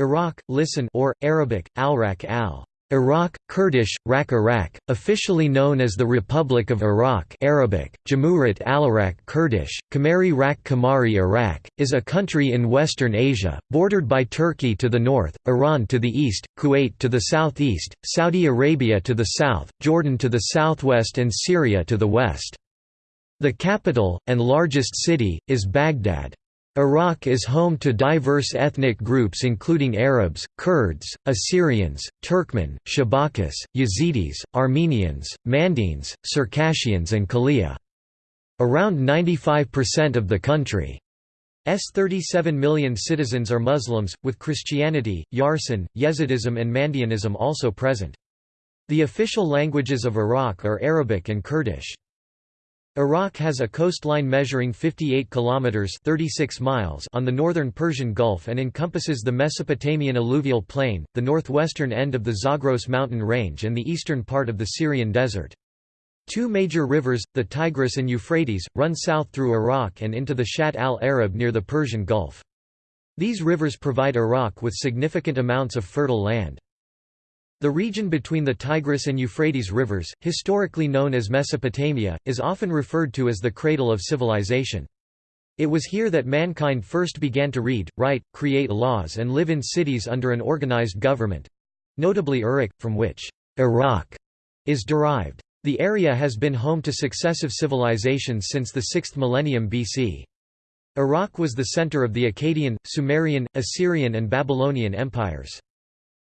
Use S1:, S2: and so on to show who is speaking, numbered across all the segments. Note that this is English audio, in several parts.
S1: Iraq, listen or, Arabic, al-Rak al. Iraq, Kurdish, Rak Iraq, officially known as the Republic of Iraq Arabic, Jamhurit al-Iraq Kurdish, Kamari Iraq, is a country in Western Asia, bordered by Turkey to the north, Iran to the east, Kuwait to the southeast, Saudi Arabia to the south, Jordan to the southwest and Syria to the west. The capital, and largest city, is Baghdad. Iraq is home to diverse ethnic groups including Arabs, Kurds, Assyrians, Turkmen, Shabakis, Yazidis, Armenians, Mandaeans, Circassians and Kalia. Around 95% of the country's 37 million citizens are Muslims, with Christianity, Yarsan, Yezidism and Mandaeanism also present. The official languages of Iraq are Arabic and Kurdish. Iraq has a coastline measuring 58 kilometers 36 miles on the northern Persian Gulf and encompasses the Mesopotamian alluvial plain, the northwestern end of the Zagros mountain range and the eastern part of the Syrian desert. Two major rivers, the Tigris and Euphrates, run south through Iraq and into the Shatt al-Arab near the Persian Gulf. These rivers provide Iraq with significant amounts of fertile land. The region between the Tigris and Euphrates rivers, historically known as Mesopotamia, is often referred to as the cradle of civilization. It was here that mankind first began to read, write, create laws and live in cities under an organized government—notably Uruk, from which Iraq is derived. The area has been home to successive civilizations since the 6th millennium BC. Iraq was the center of the Akkadian, Sumerian, Assyrian and Babylonian empires.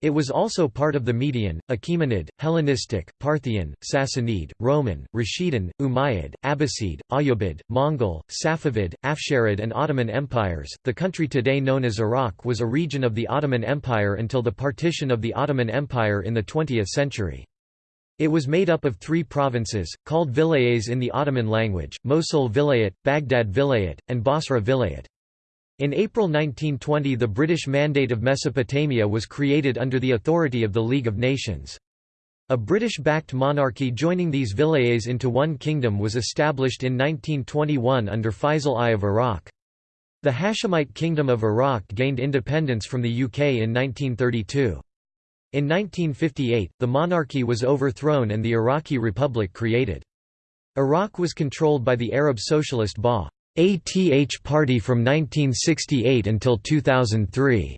S1: It was also part of the Median, Achaemenid, Hellenistic, Parthian, Sassanid, Roman, Rashidun, Umayyad, Abbasid, Ayyubid, Mongol, Safavid, Afsharid, and Ottoman empires. The country today known as Iraq was a region of the Ottoman Empire until the partition of the Ottoman Empire in the 20th century. It was made up of three provinces, called vilayets in the Ottoman language, Mosul Vilayet, Baghdad Vilayet, and Basra Vilayet. In April 1920 the British Mandate of Mesopotamia was created under the authority of the League of Nations. A British-backed monarchy joining these vilayets into one kingdom was established in 1921 under Faisal I of Iraq. The Hashemite Kingdom of Iraq gained independence from the UK in 1932. In 1958, the monarchy was overthrown and the Iraqi Republic created. Iraq was controlled by the Arab Socialist Ba'ath Party from 1968 until 2003.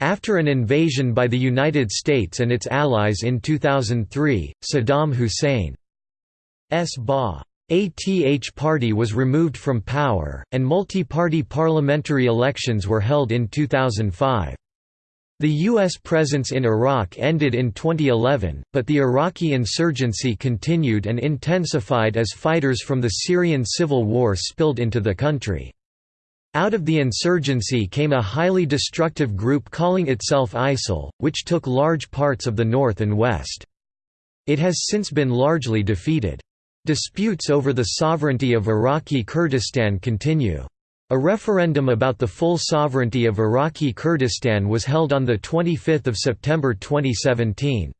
S1: After an invasion by the United States and its allies in 2003, Saddam Hussein's Ba'ath Party was removed from power, and multi-party parliamentary elections were held in 2005. The U.S. presence in Iraq ended in 2011, but the Iraqi insurgency continued and intensified as fighters from the Syrian civil war spilled into the country. Out of the insurgency came a highly destructive group calling itself ISIL, which took large parts of the north and west. It has since been largely defeated. Disputes over the sovereignty of Iraqi Kurdistan continue. A referendum about the full sovereignty of Iraqi Kurdistan was held on 25 September 2017.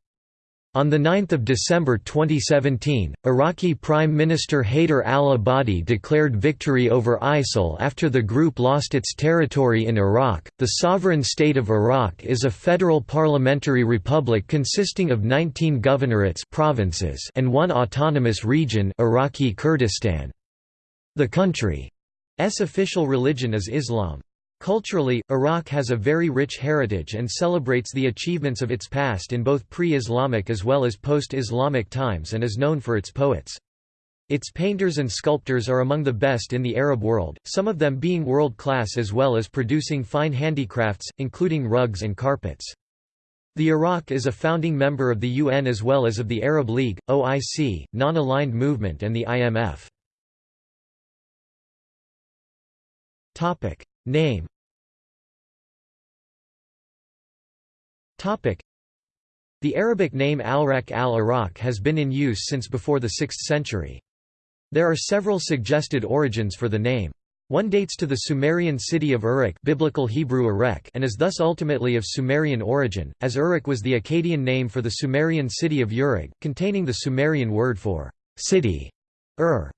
S1: On 9 December 2017, Iraqi Prime Minister Haider al-Abadi declared victory over ISIL after the group lost its territory in Iraq. The sovereign state of Iraq is a federal parliamentary republic consisting of 19 governorates provinces and one autonomous region Iraqi Kurdistan. The country official religion is Islam. Culturally, Iraq has a very rich heritage and celebrates the achievements of its past in both pre-Islamic as well as post-Islamic times and is known for its poets. Its painters and sculptors are among the best in the Arab world, some of them being world-class as well as producing fine handicrafts, including rugs and carpets. The Iraq is a founding member of the UN as well as of the Arab League, OIC, Non-Aligned Movement and the IMF. Topic Name Topic The Arabic name al-Rak al-Iraq has been in use since before the 6th century. There are several suggested origins for the name. One dates to the Sumerian city of Uruk biblical Hebrew Erech and is thus ultimately of Sumerian origin, as Uruk was the Akkadian name for the Sumerian city of Uruk, containing the Sumerian word for city, Ur.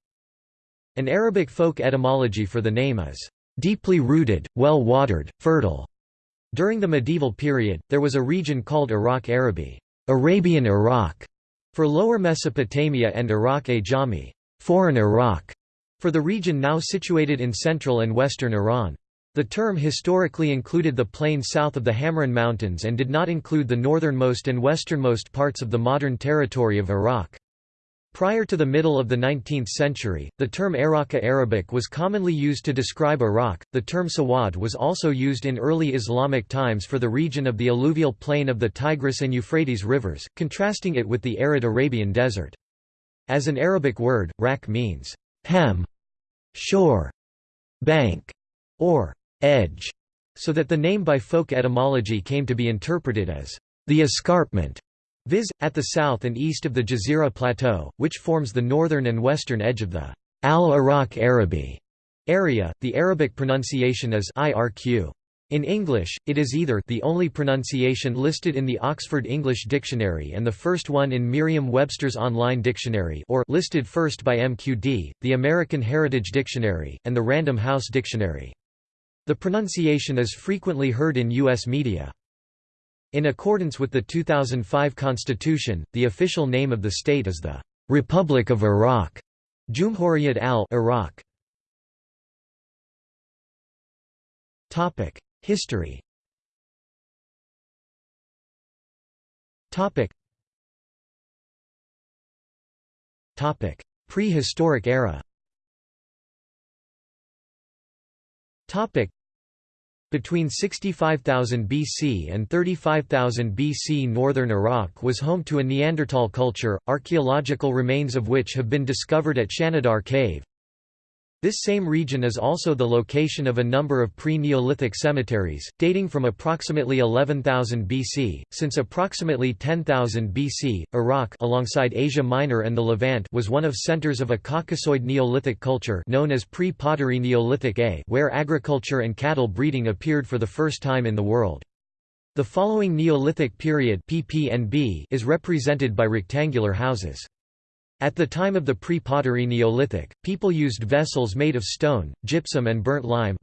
S1: An Arabic folk etymology for the name is deeply rooted, well-watered, fertile. During the medieval period, there was a region called Iraq Arabi Arabian Iraq", for Lower Mesopotamia and Iraq Ajami foreign Iraq", for the region now situated in central and western Iran. The term historically included the plain south of the Hamrin Mountains and did not include the northernmost and westernmost parts of the modern territory of Iraq. Prior to the middle of the 19th century, the term Iraqi Arabic was commonly used to describe Iraq. The term Sawad was also used in early Islamic times for the region of the alluvial plain of the Tigris and Euphrates rivers, contrasting it with the arid Arabian desert. As an Arabic word, rak means hem, shore, bank, or edge, so that the name by folk etymology came to be interpreted as the escarpment, viz., at the south and east of the Jazira Plateau, which forms the northern and western edge of the Al-Iraq Arabi area. The Arabic pronunciation is irq. In English, it is either the only pronunciation listed in the Oxford English Dictionary and the first one in Merriam-Webster's Online Dictionary or listed first by MQD, the American Heritage Dictionary, and the Random House Dictionary. The pronunciation is frequently heard in U.S. media. In accordance with the 2005 Constitution, the official name of the state is the Republic of Iraq. Jumhuriyat al-Iraq. Topic: History. Topic. Topic: Prehistoric era. Between 65,000 BC and 35,000 BC northern Iraq was home to a Neanderthal culture, archaeological remains of which have been discovered at Shanidar Cave. This same region is also the location of a number of pre-Neolithic cemeteries, dating from approximately 11,000 BC. Since approximately 10,000 BC, Iraq alongside Asia Minor and the Levant was one of centers of a Caucasoid Neolithic culture known as pre-Pottery Neolithic A where agriculture and cattle breeding appeared for the first time in the world. The following Neolithic period is represented by rectangular houses. At the time of the pre-pottery Neolithic, people used vessels made of stone, gypsum and burnt lime.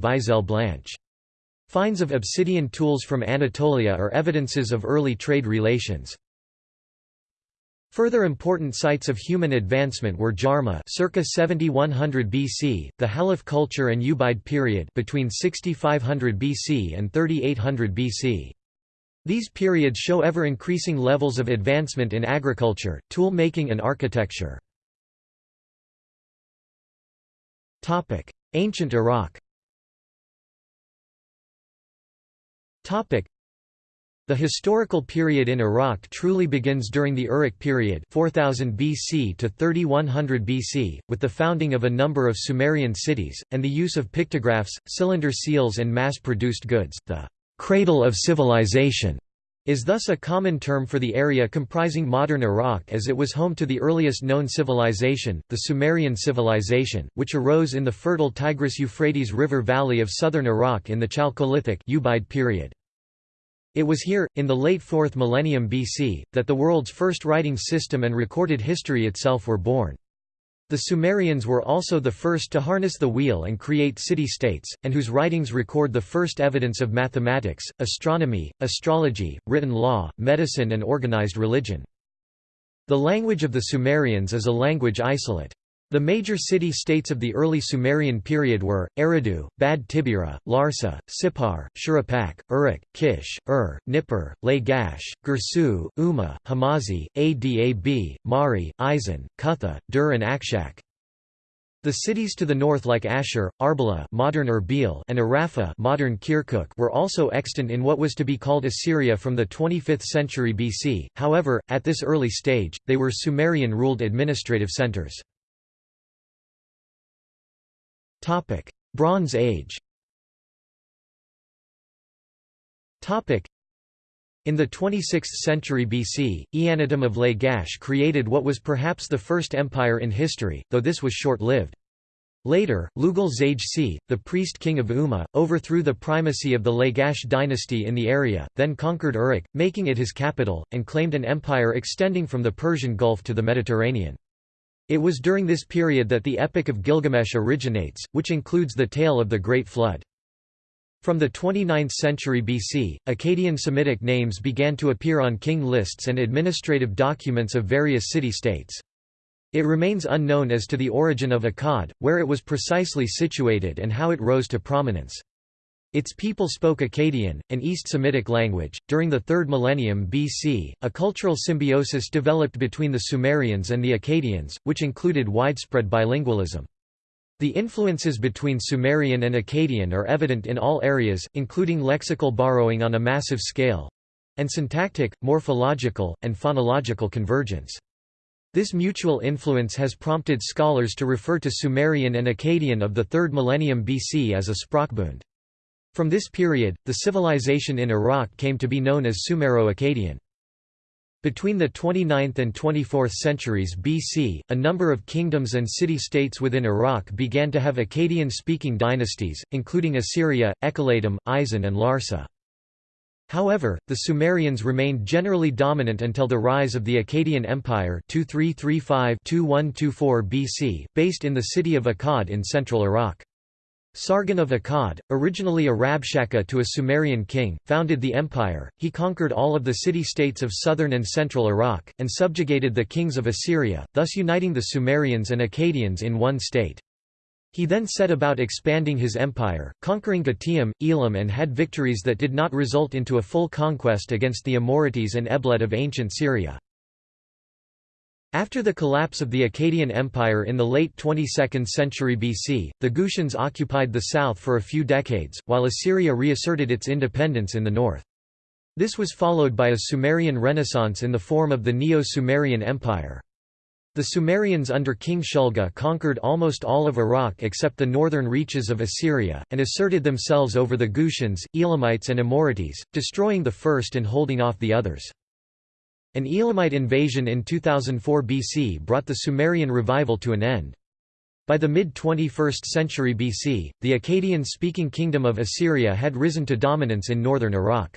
S1: Finds of obsidian tools from Anatolia are evidences of early trade relations. Further important sites of human advancement were Jarmo circa 7100 BC, the Halaf culture and Ubaid period between 6500 BC and 3800 BC. These periods show ever-increasing levels of advancement in agriculture, tool-making and architecture. Ancient Iraq the historical period in Iraq truly begins during the Uruk period 4000 BC to 3100 BC, with the founding of a number of Sumerian cities, and the use of pictographs, cylinder seals and mass-produced goods. The cradle of civilization is thus a common term for the area comprising modern Iraq as it was home to the earliest known civilization, the Sumerian civilization, which arose in the fertile Tigris-Euphrates River valley of southern Iraq in the Chalcolithic period. It was here, in the late 4th millennium BC, that the world's first writing system and recorded history itself were born. The Sumerians were also the first to harness the wheel and create city-states, and whose writings record the first evidence of mathematics, astronomy, astrology, written law, medicine and organized religion. The language of the Sumerians is a language isolate. The major city-states of the early Sumerian period were, Eridu, Bad Tibira, Larsa, Sippar, Shuruppak, Uruk, Kish, Ur, Nippur, Lagash, Girsu, Umma, Hamazi, Adab, Mari, Isin, Kutha, Dur and Akshak. The cities to the north like Ashur, Arbela modern Erbil and Arrapha modern Kirkuk were also extant in what was to be called Assyria from the 25th century BC, however, at this early stage, they were Sumerian-ruled administrative centers. Topic: Bronze Age. Topic: In the 26th century BC, Eannatum of Lagash created what was perhaps the first empire in history, though this was short-lived. Later, Lugal Zage the priest-king of Umma, overthrew the primacy of the Lagash dynasty in the area, then conquered Uruk, making it his capital, and claimed an empire extending from the Persian Gulf to the Mediterranean. It was during this period that the Epic of Gilgamesh originates, which includes the tale of the Great Flood. From the 29th century BC, Akkadian Semitic names began to appear on king lists and administrative documents of various city-states. It remains unknown as to the origin of Akkad, where it was precisely situated and how it rose to prominence. Its people spoke Akkadian, an East Semitic language. During the 3rd millennium BC, a cultural symbiosis developed between the Sumerians and the Akkadians, which included widespread bilingualism. The influences between Sumerian and Akkadian are evident in all areas, including lexical borrowing on a massive scale and syntactic, morphological, and phonological convergence. This mutual influence has prompted scholars to refer to Sumerian and Akkadian of the 3rd millennium BC as a Sprachbund. From this period, the civilization in Iraq came to be known as Sumero-Akkadian. Between the 29th and 24th centuries BC, a number of kingdoms and city-states within Iraq began to have Akkadian-speaking dynasties, including Assyria, Ekallatum, Isin and Larsa. However, the Sumerians remained generally dominant until the rise of the Akkadian Empire 2335-2124 BC, based in the city of Akkad in central Iraq. Sargon of Akkad, originally a Rabshakeh to a Sumerian king, founded the empire. He conquered all of the city-states of southern and central Iraq, and subjugated the kings of Assyria, thus uniting the Sumerians and Akkadians in one state. He then set about expanding his empire, conquering Gutium, Elam and had victories that did not result into a full conquest against the Amorites and Eblet of ancient Syria. After the collapse of the Akkadian Empire in the late 22nd century BC, the Gutians occupied the south for a few decades, while Assyria reasserted its independence in the north. This was followed by a Sumerian renaissance in the form of the Neo-Sumerian Empire. The Sumerians under King Shulgi conquered almost all of Iraq except the northern reaches of Assyria, and asserted themselves over the Gutians, Elamites and Amorites, destroying the first and holding off the others. An Elamite invasion in 2004 BC brought the Sumerian revival to an end. By the mid-21st century BC, the Akkadian-speaking kingdom of Assyria had risen to dominance in northern Iraq.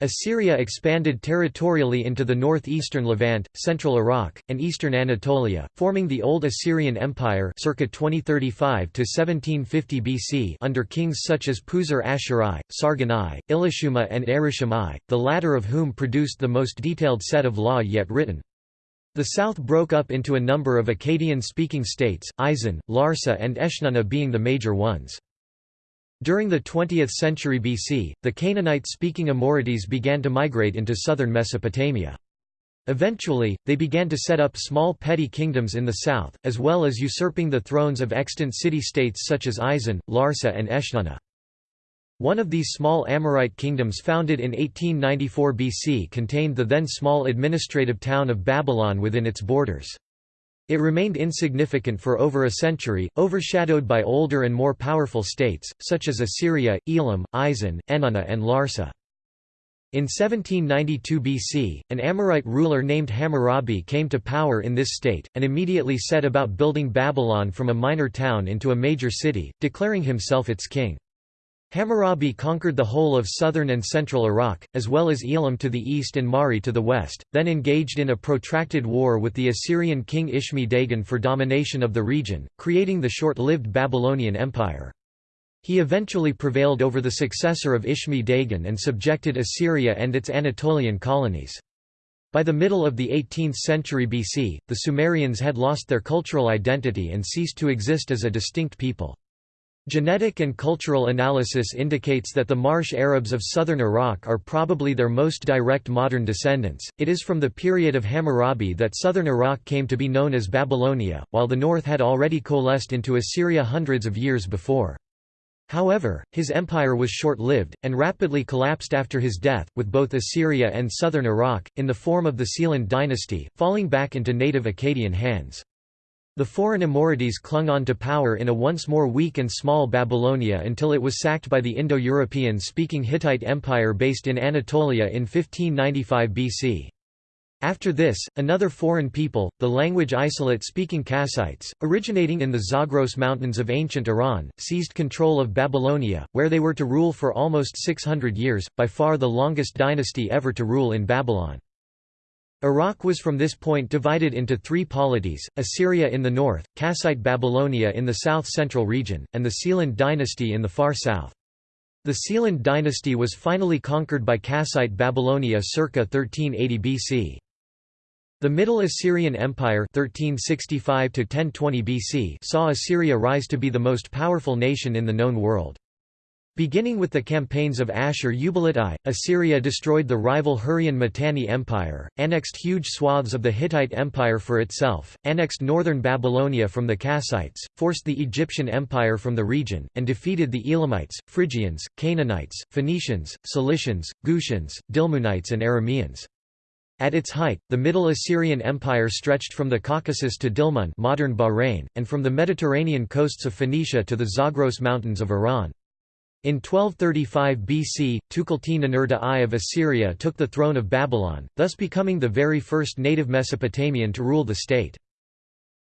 S1: Assyria expanded territorially into the northeastern Levant, central Iraq, and eastern Anatolia, forming the Old Assyrian Empire circa 2035 to 1750 BC under kings such as Puzur-Ashur I, Sargon I, Ilushuma and Erishum I, the latter of whom produced the most detailed set of law yet written. The south broke up into a number of Akkadian-speaking states, Isin, Larsa and Eshnunna being the major ones. During the 20th century BC, the Canaanite-speaking Amorites began to migrate into southern Mesopotamia. Eventually, they began to set up small petty kingdoms in the south, as well as usurping the thrones of extant city-states such as Isin, Larsa and Eshnunna. One of these small Amorite kingdoms founded in 1894 BC contained the then small administrative town of Babylon within its borders. It remained insignificant for over a century, overshadowed by older and more powerful states, such as Assyria, Elam, Isin, Eshnunna and Larsa. In 1792 BC, an Amorite ruler named Hammurabi came to power in this state, and immediately set about building Babylon from a minor town into a major city, declaring himself its king. Hammurabi conquered the whole of southern and central Iraq, as well as Elam to the east and Mari to the west, then engaged in a protracted war with the Assyrian king Ishmi-Dagan for domination of the region, creating the short-lived Babylonian Empire. He eventually prevailed over the successor of Ishmi-Dagan and subjected Assyria and its Anatolian colonies. By the middle of the 18th century BC, the Sumerians had lost their cultural identity and ceased to exist as a distinct people. Genetic and cultural analysis indicates that the Marsh Arabs of southern Iraq are probably their most direct modern descendants. It is from the period of Hammurabi that southern Iraq came to be known as Babylonia, while the north had already coalesced into Assyria hundreds of years before. However, his empire was short-lived, and rapidly collapsed after his death, with both Assyria and southern Iraq, in the form of the Sealand dynasty, falling back into native Akkadian hands. The foreign Amorites clung on to power in a once more weak and small Babylonia until it was sacked by the Indo-European speaking Hittite Empire based in Anatolia in 1595 BC. After this, another foreign people, the language isolate-speaking Kassites, originating in the Zagros Mountains of ancient Iran, seized control of Babylonia, where they were to rule for almost 600 years, by far the longest dynasty ever to rule in Babylon. Iraq was from this point divided into three polities, Assyria in the north, Kassite Babylonia in the south-central region, and the Sealand dynasty in the far south. The Sealand dynasty was finally conquered by Kassite Babylonia circa 1380 BC. The Middle Assyrian Empire 1365 BC saw Assyria rise to be the most powerful nation in the known world. Beginning with the campaigns of Ashur-uballit I, Assyria destroyed the rival Hurrian-Mitanni Empire, annexed huge swaths of the Hittite Empire for itself, annexed northern Babylonia from the Kassites, forced the Egyptian Empire from the region, and defeated the Elamites, Phrygians, Canaanites, Phoenicians, Cilicians, Gutians, Dilmunites and Arameans. At its height, the Middle Assyrian Empire stretched from the Caucasus to Dilmun modern Bahrain, and from the Mediterranean coasts of Phoenicia to the Zagros Mountains of Iran. In 1235 BC, Tukulti-Ninurta I of Assyria took the throne of Babylon, thus becoming the very first native Mesopotamian to rule the state.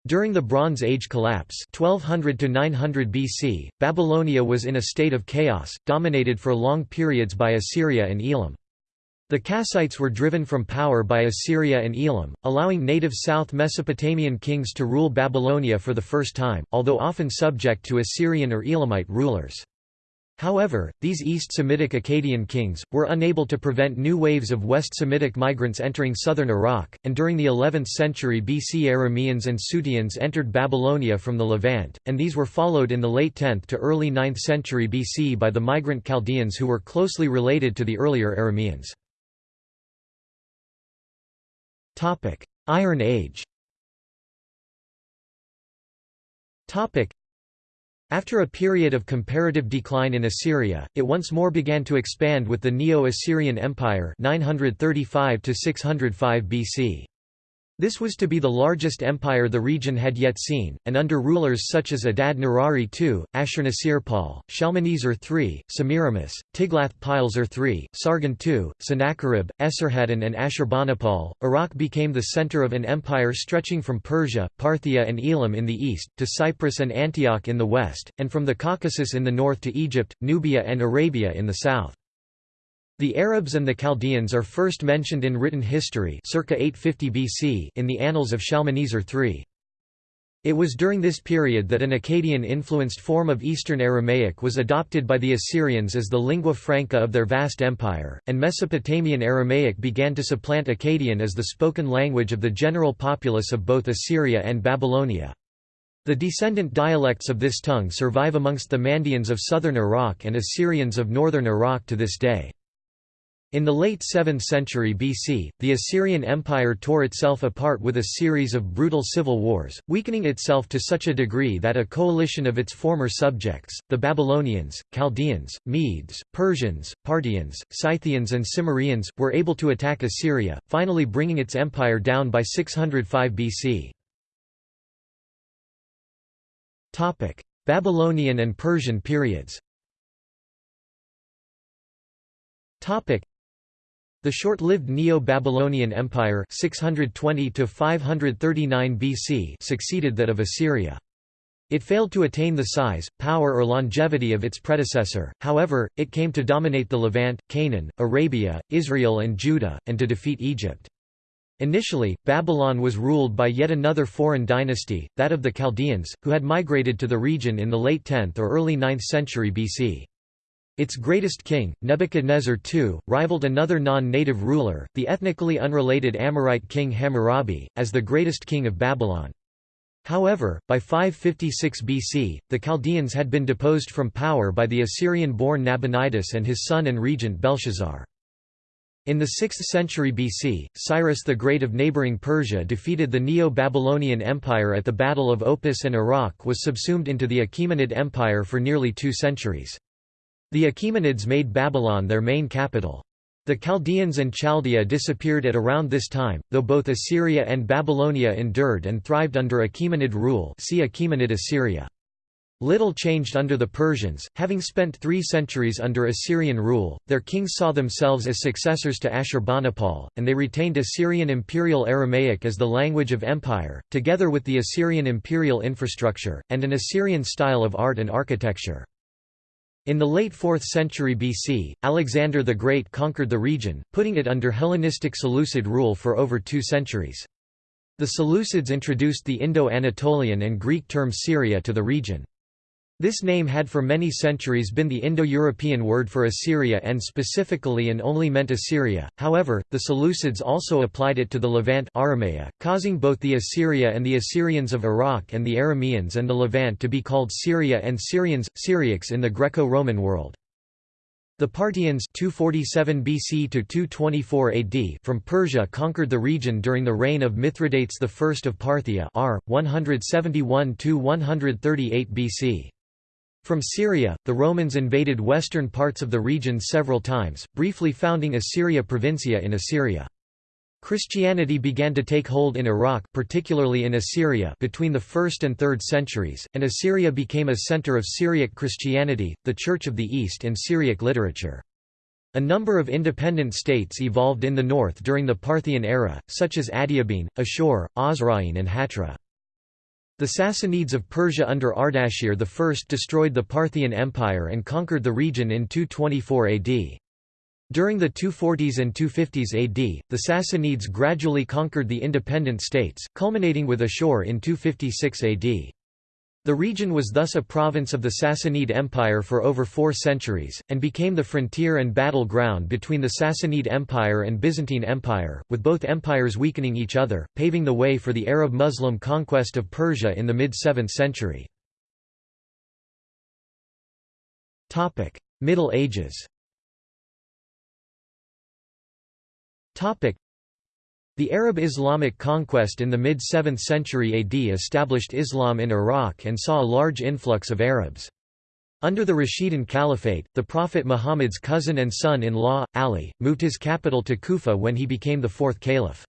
S1: During the Bronze Age collapse 1200 to 900 BC, Babylonia was in a state of chaos, dominated for long periods by Assyria and Elam. The Kassites were driven from power by Assyria and Elam, allowing native South Mesopotamian kings to rule Babylonia for the first time, although often subject to Assyrian or Elamite rulers. However, these East Semitic Akkadian kings, were unable to prevent new waves of West Semitic migrants entering southern Iraq, and during the 11th century BC Arameans and Suteans entered Babylonia from the Levant, and these were followed in the late 10th to early 9th century BC by the migrant Chaldeans who were closely related to the earlier Arameans. Iron Age after a period of comparative decline in Assyria, it once more began to expand with the Neo-Assyrian Empire 935 BC. This was to be the largest empire the region had yet seen, and under rulers such as Adad Nirari II, Ashurnasirpal, Shalmaneser III, Semiramis, Tiglath-Pileser III, Sargon II, Sennacherib, Esarhaddon and Ashurbanipal, Iraq became the center of an empire stretching from Persia, Parthia and Elam in the east, to Cyprus and Antioch in the west, and from the Caucasus in the north to Egypt, Nubia and Arabia in the south. The Arabs and the Chaldeans are first mentioned in written history circa 850 BC in the Annals of Shalmaneser III. It was during this period that an Akkadian-influenced form of Eastern Aramaic was adopted by the Assyrians as the lingua franca of their vast empire, and Mesopotamian Aramaic began to supplant Akkadian as the spoken language of the general populace of both Assyria and Babylonia. The descendant dialects of this tongue survive amongst the Mandeans of southern Iraq and Assyrians of northern Iraq to this day. In the late 7th century BC, the Assyrian Empire tore itself apart with a series of brutal civil wars, weakening itself to such a degree that a coalition of its former subjects, the Babylonians, Chaldeans, Medes, Persians, Parthians, Scythians and Cimmerians, were able to attack Assyria, finally bringing its empire down by 605 BC. Babylonian and Persian periods the short-lived Neo-Babylonian Empire 620 BC succeeded that of Assyria. It failed to attain the size, power or longevity of its predecessor, however, it came to dominate the Levant, Canaan, Arabia, Israel and Judah, and to defeat Egypt. Initially, Babylon was ruled by yet another foreign dynasty, that of the Chaldeans, who had migrated to the region in the late 10th or early 9th century BC. Its greatest king, Nebuchadnezzar II, rivaled another non-native ruler, the ethnically unrelated Amorite king Hammurabi, as the greatest king of Babylon. However, by 556 BC, the Chaldeans had been deposed from power by the Assyrian-born Nabonidus and his son and regent Belshazzar. In the 6th century BC, Cyrus the Great of neighboring Persia defeated the Neo-Babylonian Empire at the Battle of Opis and Iraq was subsumed into the Achaemenid Empire for nearly two centuries. The Achaemenids made Babylon their main capital. The Chaldeans and Chaldea disappeared at around this time, though both Assyria and Babylonia endured and thrived under Achaemenid rule see Achaemenid Assyria. Little changed under the Persians, having spent three centuries under Assyrian rule, their kings saw themselves as successors to Ashurbanipal, and they retained Assyrian Imperial Aramaic as the language of empire, together with the Assyrian imperial infrastructure, and an Assyrian style of art and architecture. In the late 4th century BC, Alexander the Great conquered the region, putting it under Hellenistic Seleucid rule for over two centuries. The Seleucids introduced the Indo-Anatolian and Greek term Syria to the region. This name had for many centuries been the Indo-European word for Assyria and specifically and only meant Assyria, however, the Seleucids also applied it to the Levant Aramea, causing both the Assyria and the Assyrians of Iraq and the Arameans and the Levant to be called Syria and Syrians, Syriacs in the Greco-Roman world. The Parthians 247 BC to 224 AD from Persia conquered the region during the reign of Mithridates I of Parthia r. 171–138 BC. From Syria, the Romans invaded western parts of the region several times, briefly founding Assyria Provincia in Assyria. Christianity began to take hold in Iraq particularly in Assyria between the 1st and 3rd centuries, and Assyria became a center of Syriac Christianity, the Church of the East and Syriac literature. A number of independent states evolved in the north during the Parthian era, such as Adiabene, Ashur, Osroene and Hatra. The Sassanids of Persia under Ardashir I destroyed the Parthian Empire and conquered the region in 224 AD. During the 240s and 250s AD, the Sassanids gradually conquered the independent states, culminating with Ashur in 256 AD. The region was thus a province of the Sassanid Empire for over four centuries, and became the frontier and battle ground between the Sassanid Empire and Byzantine Empire, with both empires weakening each other, paving the way for the Arab-Muslim conquest of Persia in the mid-7th century. Middle Ages the Arab Islamic conquest in the mid-7th century AD established Islam in Iraq and saw a large influx of Arabs. Under the Rashidun Caliphate, the Prophet Muhammad's cousin and son-in-law, Ali, moved his capital to Kufa when he became the fourth caliph.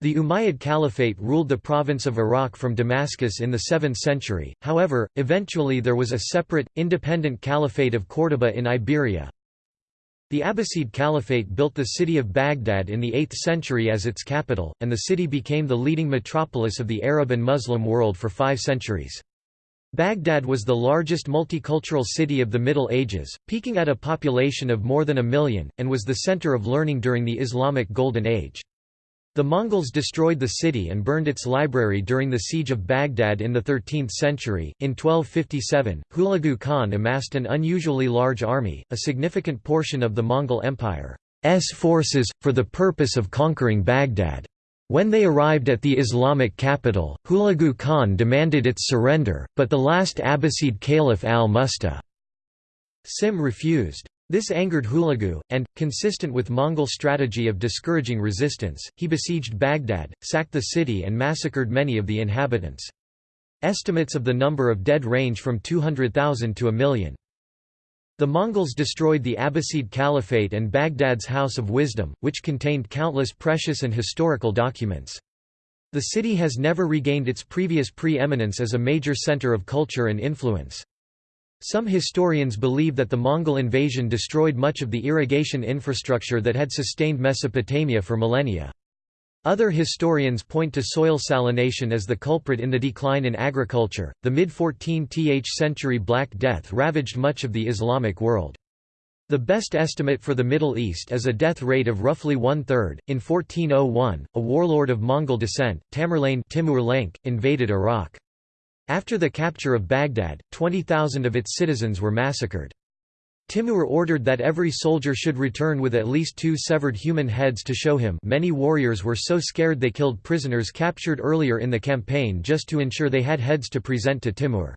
S1: The Umayyad Caliphate ruled the province of Iraq from Damascus in the 7th century, however, eventually there was a separate, independent caliphate of Córdoba in Iberia, the Abbasid Caliphate built the city of Baghdad in the 8th century as its capital, and the city became the leading metropolis of the Arab and Muslim world for five centuries. Baghdad was the largest multicultural city of the Middle Ages, peaking at a population of more than a million, and was the center of learning during the Islamic Golden Age. The Mongols destroyed the city and burned its library during the siege of Baghdad in the 13th century. In 1257, Hulagu Khan amassed an unusually large army, a significant portion of the Mongol Empire's forces, for the purpose of conquering Baghdad. When they arrived at the Islamic capital, Hulagu Khan demanded its surrender, but the last Abbasid caliph al-Musta'sim refused. This angered Hulagu, and, consistent with Mongol strategy of discouraging resistance, he besieged Baghdad, sacked the city and massacred many of the inhabitants. Estimates of the number of dead range from 200,000 to a million. The Mongols destroyed the Abbasid Caliphate and Baghdad's House of Wisdom, which contained countless precious and historical documents. The city has never regained its previous pre-eminence as a major center of culture and influence. Some historians believe that the Mongol invasion destroyed much of the irrigation infrastructure that had sustained Mesopotamia for millennia. Other historians point to soil salination as the culprit in the decline in agriculture. The mid 14th century Black Death ravaged much of the Islamic world. The best estimate for the Middle East is a death rate of roughly one-third. In 1401, a warlord of Mongol descent, Tamerlane Timur Lenk, invaded Iraq. After the capture of Baghdad, 20,000 of its citizens were massacred. Timur ordered that every soldier should return with at least two severed human heads to show him many warriors were so scared they killed prisoners captured earlier in the campaign just to ensure they had heads to present to Timur.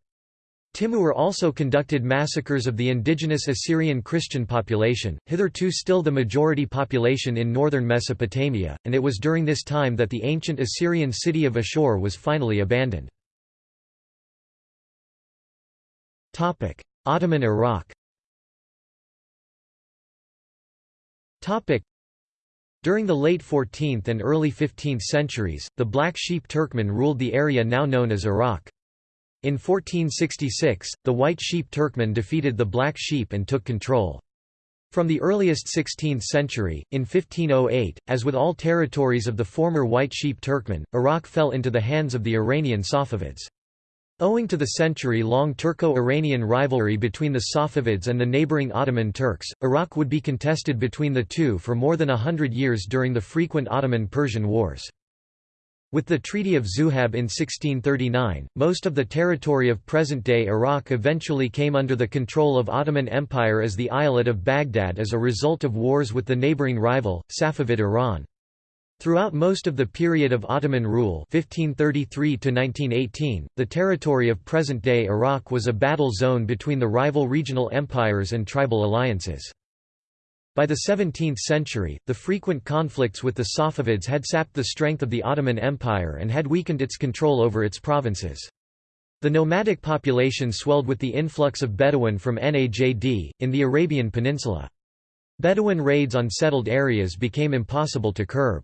S1: Timur also conducted massacres of the indigenous Assyrian Christian population, hitherto still the majority population in northern Mesopotamia, and it was during this time that the ancient Assyrian city of Ashur was finally abandoned. Ottoman Iraq During the late 14th and early 15th centuries, the Black Sheep Turkmen ruled the area now known as Iraq. In 1466, the White Sheep Turkmen defeated the Black Sheep and took control. From the earliest 16th century, in 1508, as with all territories of the former White Sheep Turkmen, Iraq fell into the hands of the Iranian Safavids. Owing to the century-long Turco-Iranian rivalry between the Safavids and the neighboring Ottoman Turks, Iraq would be contested between the two for more than a hundred years during the frequent Ottoman-Persian wars. With the Treaty of Zuhab in 1639, most of the territory of present-day Iraq eventually came under the control of Ottoman Empire as the Eyalet of Baghdad as a result of wars with the neighboring rival, Safavid Iran. Throughout most of the period of Ottoman rule 1533 the territory of present-day Iraq was a battle zone between the rival regional empires and tribal alliances. By the 17th century, the frequent conflicts with the Safavids had sapped the strength of the Ottoman Empire and had weakened its control over its provinces. The nomadic population swelled with the influx of Bedouin from Najd, in the Arabian Peninsula. Bedouin raids on settled areas became impossible to curb.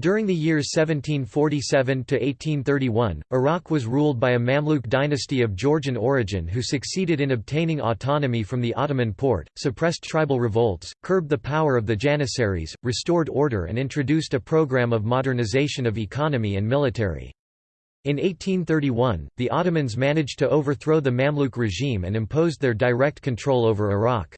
S1: During the years 1747–1831, Iraq was ruled by a Mamluk dynasty of Georgian origin who succeeded in obtaining autonomy from the Ottoman Porte, suppressed tribal revolts, curbed the power of the Janissaries, restored order and introduced a program of modernization of economy and military. In 1831, the Ottomans managed to overthrow the Mamluk regime and imposed their direct control over Iraq.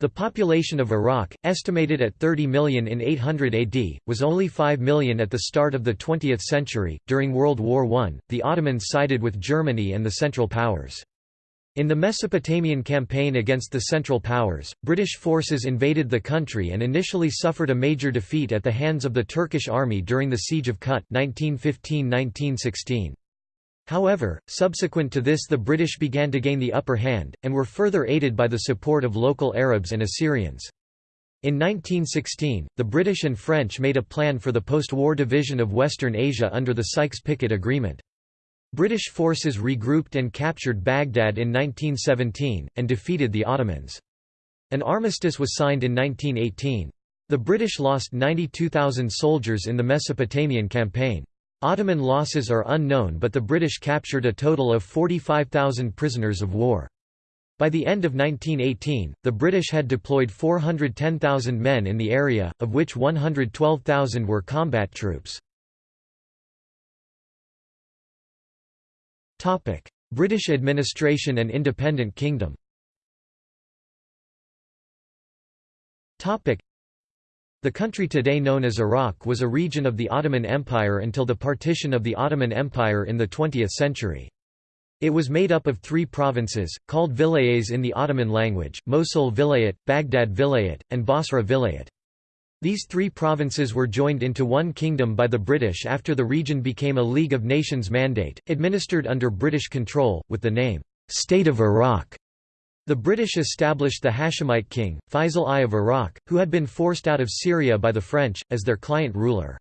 S1: The population of Iraq, estimated at 30 million in 800 AD, was only 5 million at the start of the 20th century. During World War I, the Ottomans sided with Germany and the Central Powers. In the Mesopotamian campaign against the Central Powers, British forces invaded the country and initially suffered a major defeat at the hands of the Turkish army during the Siege of Kut 1915–1916. However, subsequent to this the British began to gain the upper hand, and were further aided by the support of local Arabs and Assyrians. In 1916, the British and French made a plan for the post-war division of Western Asia under the Sykes-Picot Agreement. British forces regrouped and captured Baghdad in 1917, and defeated the Ottomans. An armistice was signed in 1918. The British lost 92,000 soldiers in the Mesopotamian campaign. Ottoman losses are unknown but the British captured a total of 45,000 prisoners of war. By the end of 1918, the British had deployed 410,000 men in the area, of which 112,000 were combat troops. British administration and independent kingdom the country today known as Iraq was a region of the Ottoman Empire until the partition of the Ottoman Empire in the 20th century. It was made up of three provinces, called vilayets in the Ottoman language, Mosul Vilayet, Baghdad Vilayet, and Basra Vilayet. These three provinces were joined into one kingdom by the British after the region became a League of Nations mandate, administered under British control, with the name, State of Iraq. The British established the Hashemite king, Faisal I of Iraq, who had been forced out of Syria by the French, as their client ruler.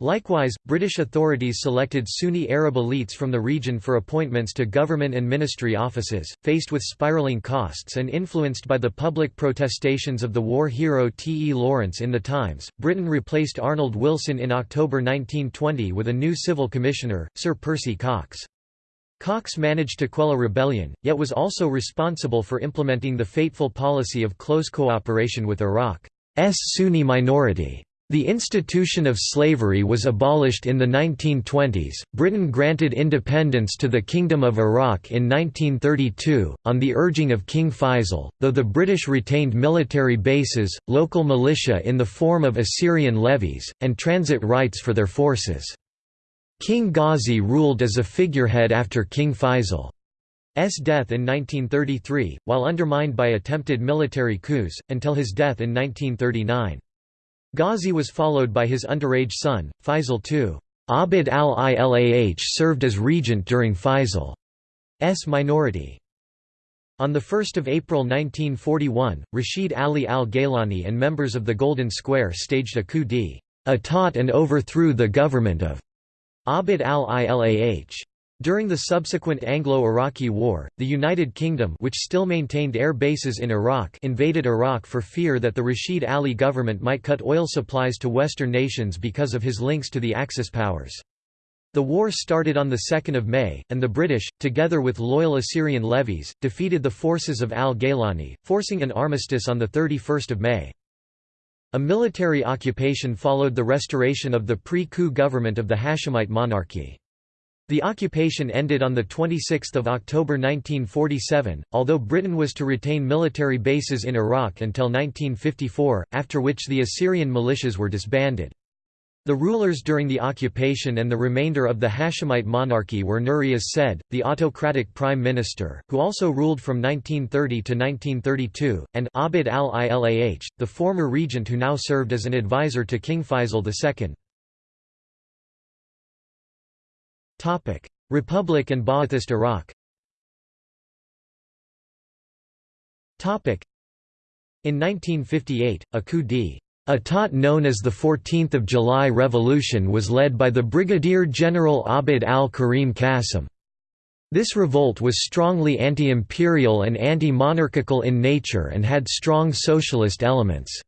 S1: Likewise, British authorities selected Sunni Arab elites from the region for appointments to government and ministry offices. Faced with spiraling costs and influenced by the public protestations of the war hero T. E. Lawrence in the Times, Britain replaced Arnold Wilson in October 1920 with a new civil commissioner, Sir Percy Cox. Cox managed to quell a rebellion, yet was also responsible for implementing the fateful policy of close cooperation with Iraq's Sunni minority. The institution of slavery was abolished in the 1920s. Britain granted independence to the Kingdom of Iraq in 1932, on the urging of King Faisal, though the British retained military bases, local militia in the form of Assyrian levies, and transit rights for their forces. King Ghazi ruled as a figurehead after King Faisal's death in 1933, while undermined by attempted military coups, until his death in 1939. Ghazi was followed by his underage son, Faisal II. Abd al-Ilah served as regent during Faisal's minority. On 1 April 1941, Rashid Ali al-Gaylani and members of the Golden Square staged a coup d'état and overthrew the government of Abd al-Ilah. During the subsequent Anglo-Iraqi War, the United Kingdom which still maintained air bases in Iraq invaded Iraq for fear that the Rashid Ali government might cut oil supplies to Western nations because of his links to the Axis powers. The war started on 2 May, and the British, together with loyal Assyrian levies, defeated the forces of al-Gaylani, forcing an armistice on 31 May. A military occupation followed the restoration of the pre-coup government of the Hashemite monarchy. The occupation ended on 26 October 1947, although Britain was to retain military bases in Iraq until 1954, after which the Assyrian militias were disbanded. The rulers during the occupation and the remainder of the Hashemite monarchy were Nuri as Said, the autocratic prime minister, who also ruled from 1930 to 1932, and Abd al-Ilah, the former regent who now served as an advisor to King Faisal II. Republic and Ba'athist Iraq. In 1958, a coup d Atat known as the 14th of July Revolution was led by the Brigadier General Abd al-Karim Qasim. This revolt was strongly anti-imperial and anti-monarchical in nature and had strong socialist elements.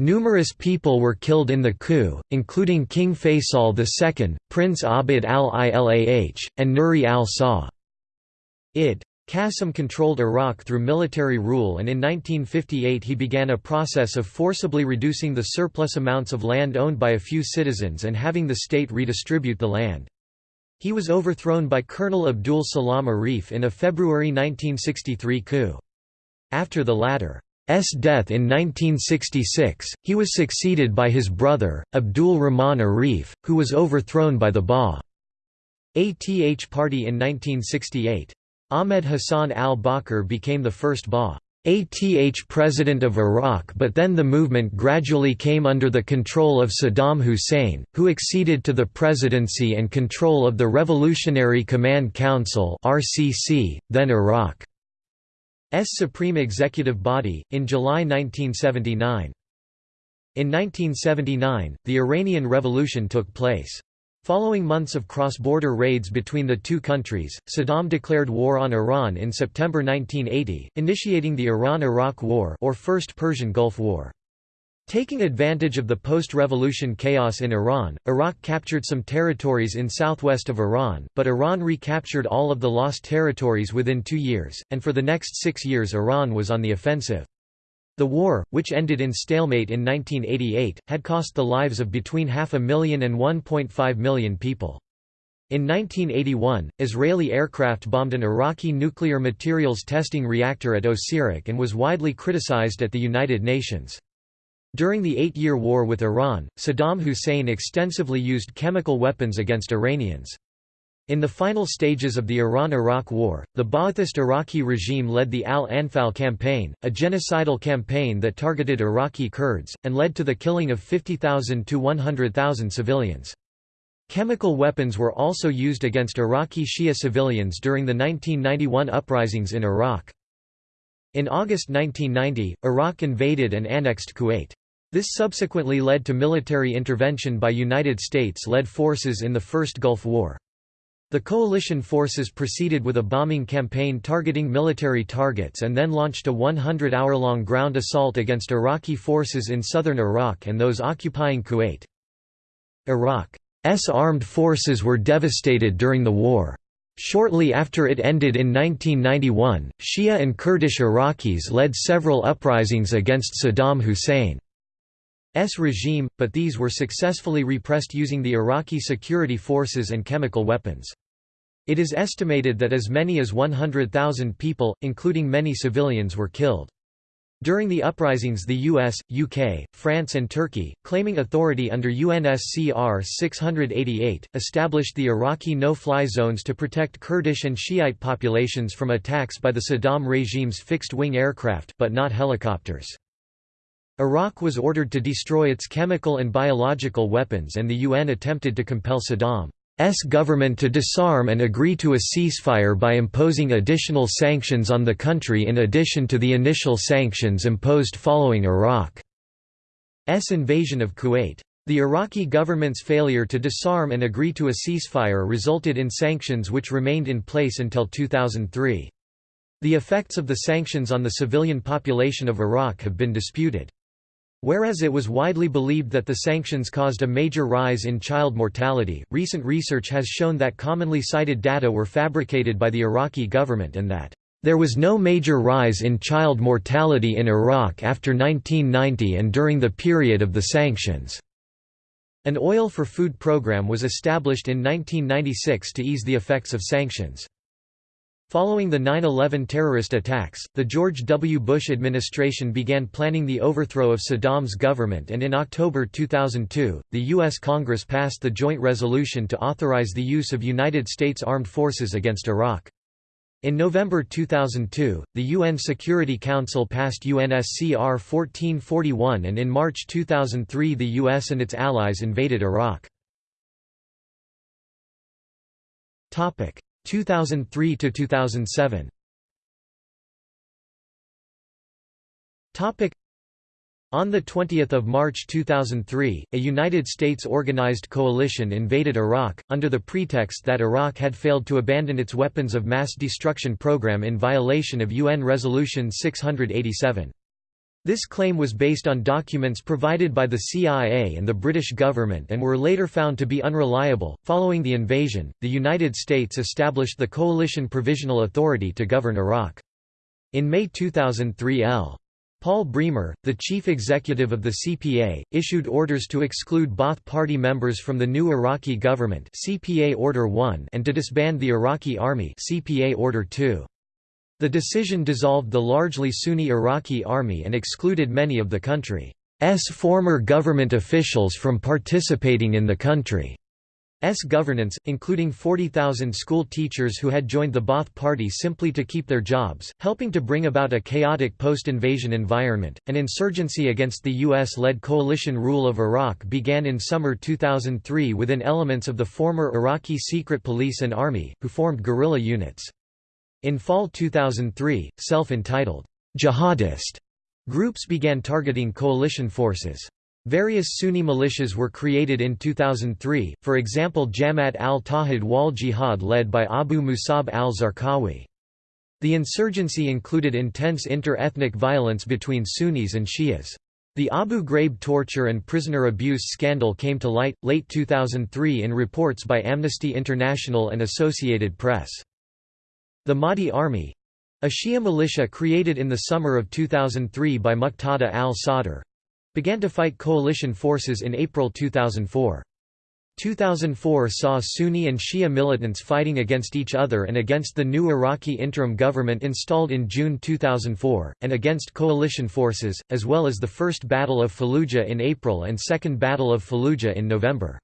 S1: Numerous people were killed in the coup, including King Faisal II, Prince Abd al-Ilah, and Nuri al-Sa. Id. Qasim controlled Iraq through military rule and in 1958 he began a process of forcibly reducing the surplus amounts of land owned by a few citizens and having the state redistribute the land. He was overthrown by Colonel Abdul Salam Arif in a February 1963 coup. After the latter's death in 1966, he was succeeded by his brother, Abdul Rahman Arif, who was overthrown by the Ba'ath Party in 1968. Ahmed Hassan al-Bakr became the first Ba'ath president of Iraq but then the movement gradually came under the control of Saddam Hussein, who acceded to the presidency and control of the Revolutionary Command Council then Iraq's supreme executive body, in July 1979. In 1979, the Iranian Revolution took place. Following months of cross-border raids between the two countries, Saddam declared war on Iran in September 1980, initiating the Iran–Iraq War or First Persian Gulf War. Taking advantage of the post-revolution chaos in Iran, Iraq captured some territories in southwest of Iran, but Iran recaptured all of the lost territories within two years, and for the next six years Iran was on the offensive. The war, which ended in stalemate in 1988, had cost the lives of between half a million and 1.5 million people. In 1981, Israeli aircraft bombed an Iraqi nuclear materials testing reactor at Osirak and was widely criticized at the United Nations. During the Eight-Year War with Iran, Saddam Hussein extensively used chemical weapons against Iranians. In the final stages of the Iran–Iraq War, the Ba'athist Iraqi regime led the Al-Anfal campaign, a genocidal campaign that targeted Iraqi Kurds, and led to the killing of 50,000 to 100,000 civilians. Chemical weapons were also used against Iraqi Shia civilians during the 1991 uprisings in Iraq. In August 1990, Iraq invaded and annexed Kuwait. This subsequently led to military intervention by United States-led forces in the First Gulf War. The coalition forces proceeded with a bombing campaign targeting military targets and then launched a 100-hour-long ground assault against Iraqi forces in southern Iraq and those occupying Kuwait. Iraq's armed forces were devastated during the war. Shortly after it ended in 1991, Shia and Kurdish Iraqis led several uprisings against Saddam Hussein's regime, but these were successfully repressed using the Iraqi security forces and chemical weapons. It is estimated that as many as 100,000 people, including many civilians were killed. During the uprisings the US, UK, France and Turkey, claiming authority under UNSCR 688, established the Iraqi no-fly zones to protect Kurdish and Shiite populations from attacks by the Saddam regime's fixed-wing aircraft but not helicopters. Iraq was ordered to destroy its chemical and biological weapons and the UN attempted to compel Saddam S government to disarm and agree to a ceasefire by imposing additional sanctions on the country in addition to the initial sanctions imposed following Iraq's invasion of Kuwait. The Iraqi government's failure to disarm and agree to a ceasefire resulted in sanctions which remained in place until 2003. The effects of the sanctions on the civilian population of Iraq have been disputed. Whereas it was widely believed that the sanctions caused a major rise in child mortality, recent research has shown that commonly cited data were fabricated by the Iraqi government and that, "...there was no major rise in child mortality in Iraq after 1990 and during the period of the sanctions." An oil for food program was established in 1996 to ease the effects of sanctions. Following the 9-11 terrorist attacks, the George W. Bush administration began planning the overthrow of Saddam's government and in October 2002, the U.S. Congress passed the joint resolution to authorize the use of United States armed forces against Iraq. In November 2002, the UN Security Council passed UNSCR 1441 and in March 2003 the US and its allies invaded Iraq. 2003 to 2007 Topic on 20 March 2003, a United States organized coalition invaded Iraq, under the pretext that Iraq had failed to abandon its weapons of mass destruction program in violation of UN Resolution 687. This claim was based on documents provided by the CIA and the British government and were later found to be unreliable. Following the invasion, the United States established the Coalition Provisional Authority to govern Iraq. In May 2003 L. Paul Bremer, the chief executive of the CPA, issued orders to exclude Ba'ath Party members from the new Iraqi government CPA Order 1 and to disband the Iraqi Army CPA Order 2. The decision dissolved the largely Sunni Iraqi army and excluded many of the country's former government officials from participating in the country's governance, including 40,000 school teachers who had joined the Ba'ath Party simply to keep their jobs, helping to bring about a chaotic post-invasion environment. An insurgency against the US-led coalition rule of Iraq began in summer 2003 within elements of the former Iraqi secret police and army, who formed guerrilla units. In fall 2003, self-entitled, jihadist groups began targeting coalition forces. Various Sunni militias were created in 2003, for example Jamaat al-Tawhid wal Jihad led by Abu Musab al-Zarqawi. The insurgency included intense inter-ethnic violence between Sunnis and Shias. The Abu Ghraib torture and prisoner abuse scandal came to light, late 2003 in reports by Amnesty International and Associated Press. The Mahdi Army a Shia militia created in the summer of 2003 by Muqtada al-Sadr began to fight coalition forces in April 2004. 2004 saw Sunni and Shia militants fighting against each other and against the new Iraqi interim government installed in June 2004, and against coalition forces, as well as the First Battle of Fallujah in April and Second Battle of Fallujah in November.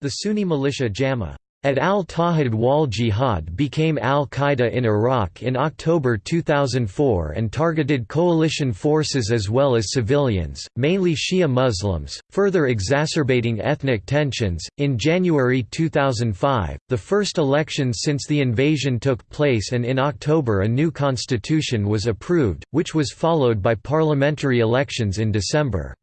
S1: The Sunni militia Jama at al-Tawhid wal Jihad became al-Qaeda in Iraq in October 2004 and targeted coalition forces as well as civilians, mainly Shia Muslims, further exacerbating ethnic tensions. In January 2005, the first elections since the invasion took place and in October a new constitution was approved, which was followed by parliamentary elections in December.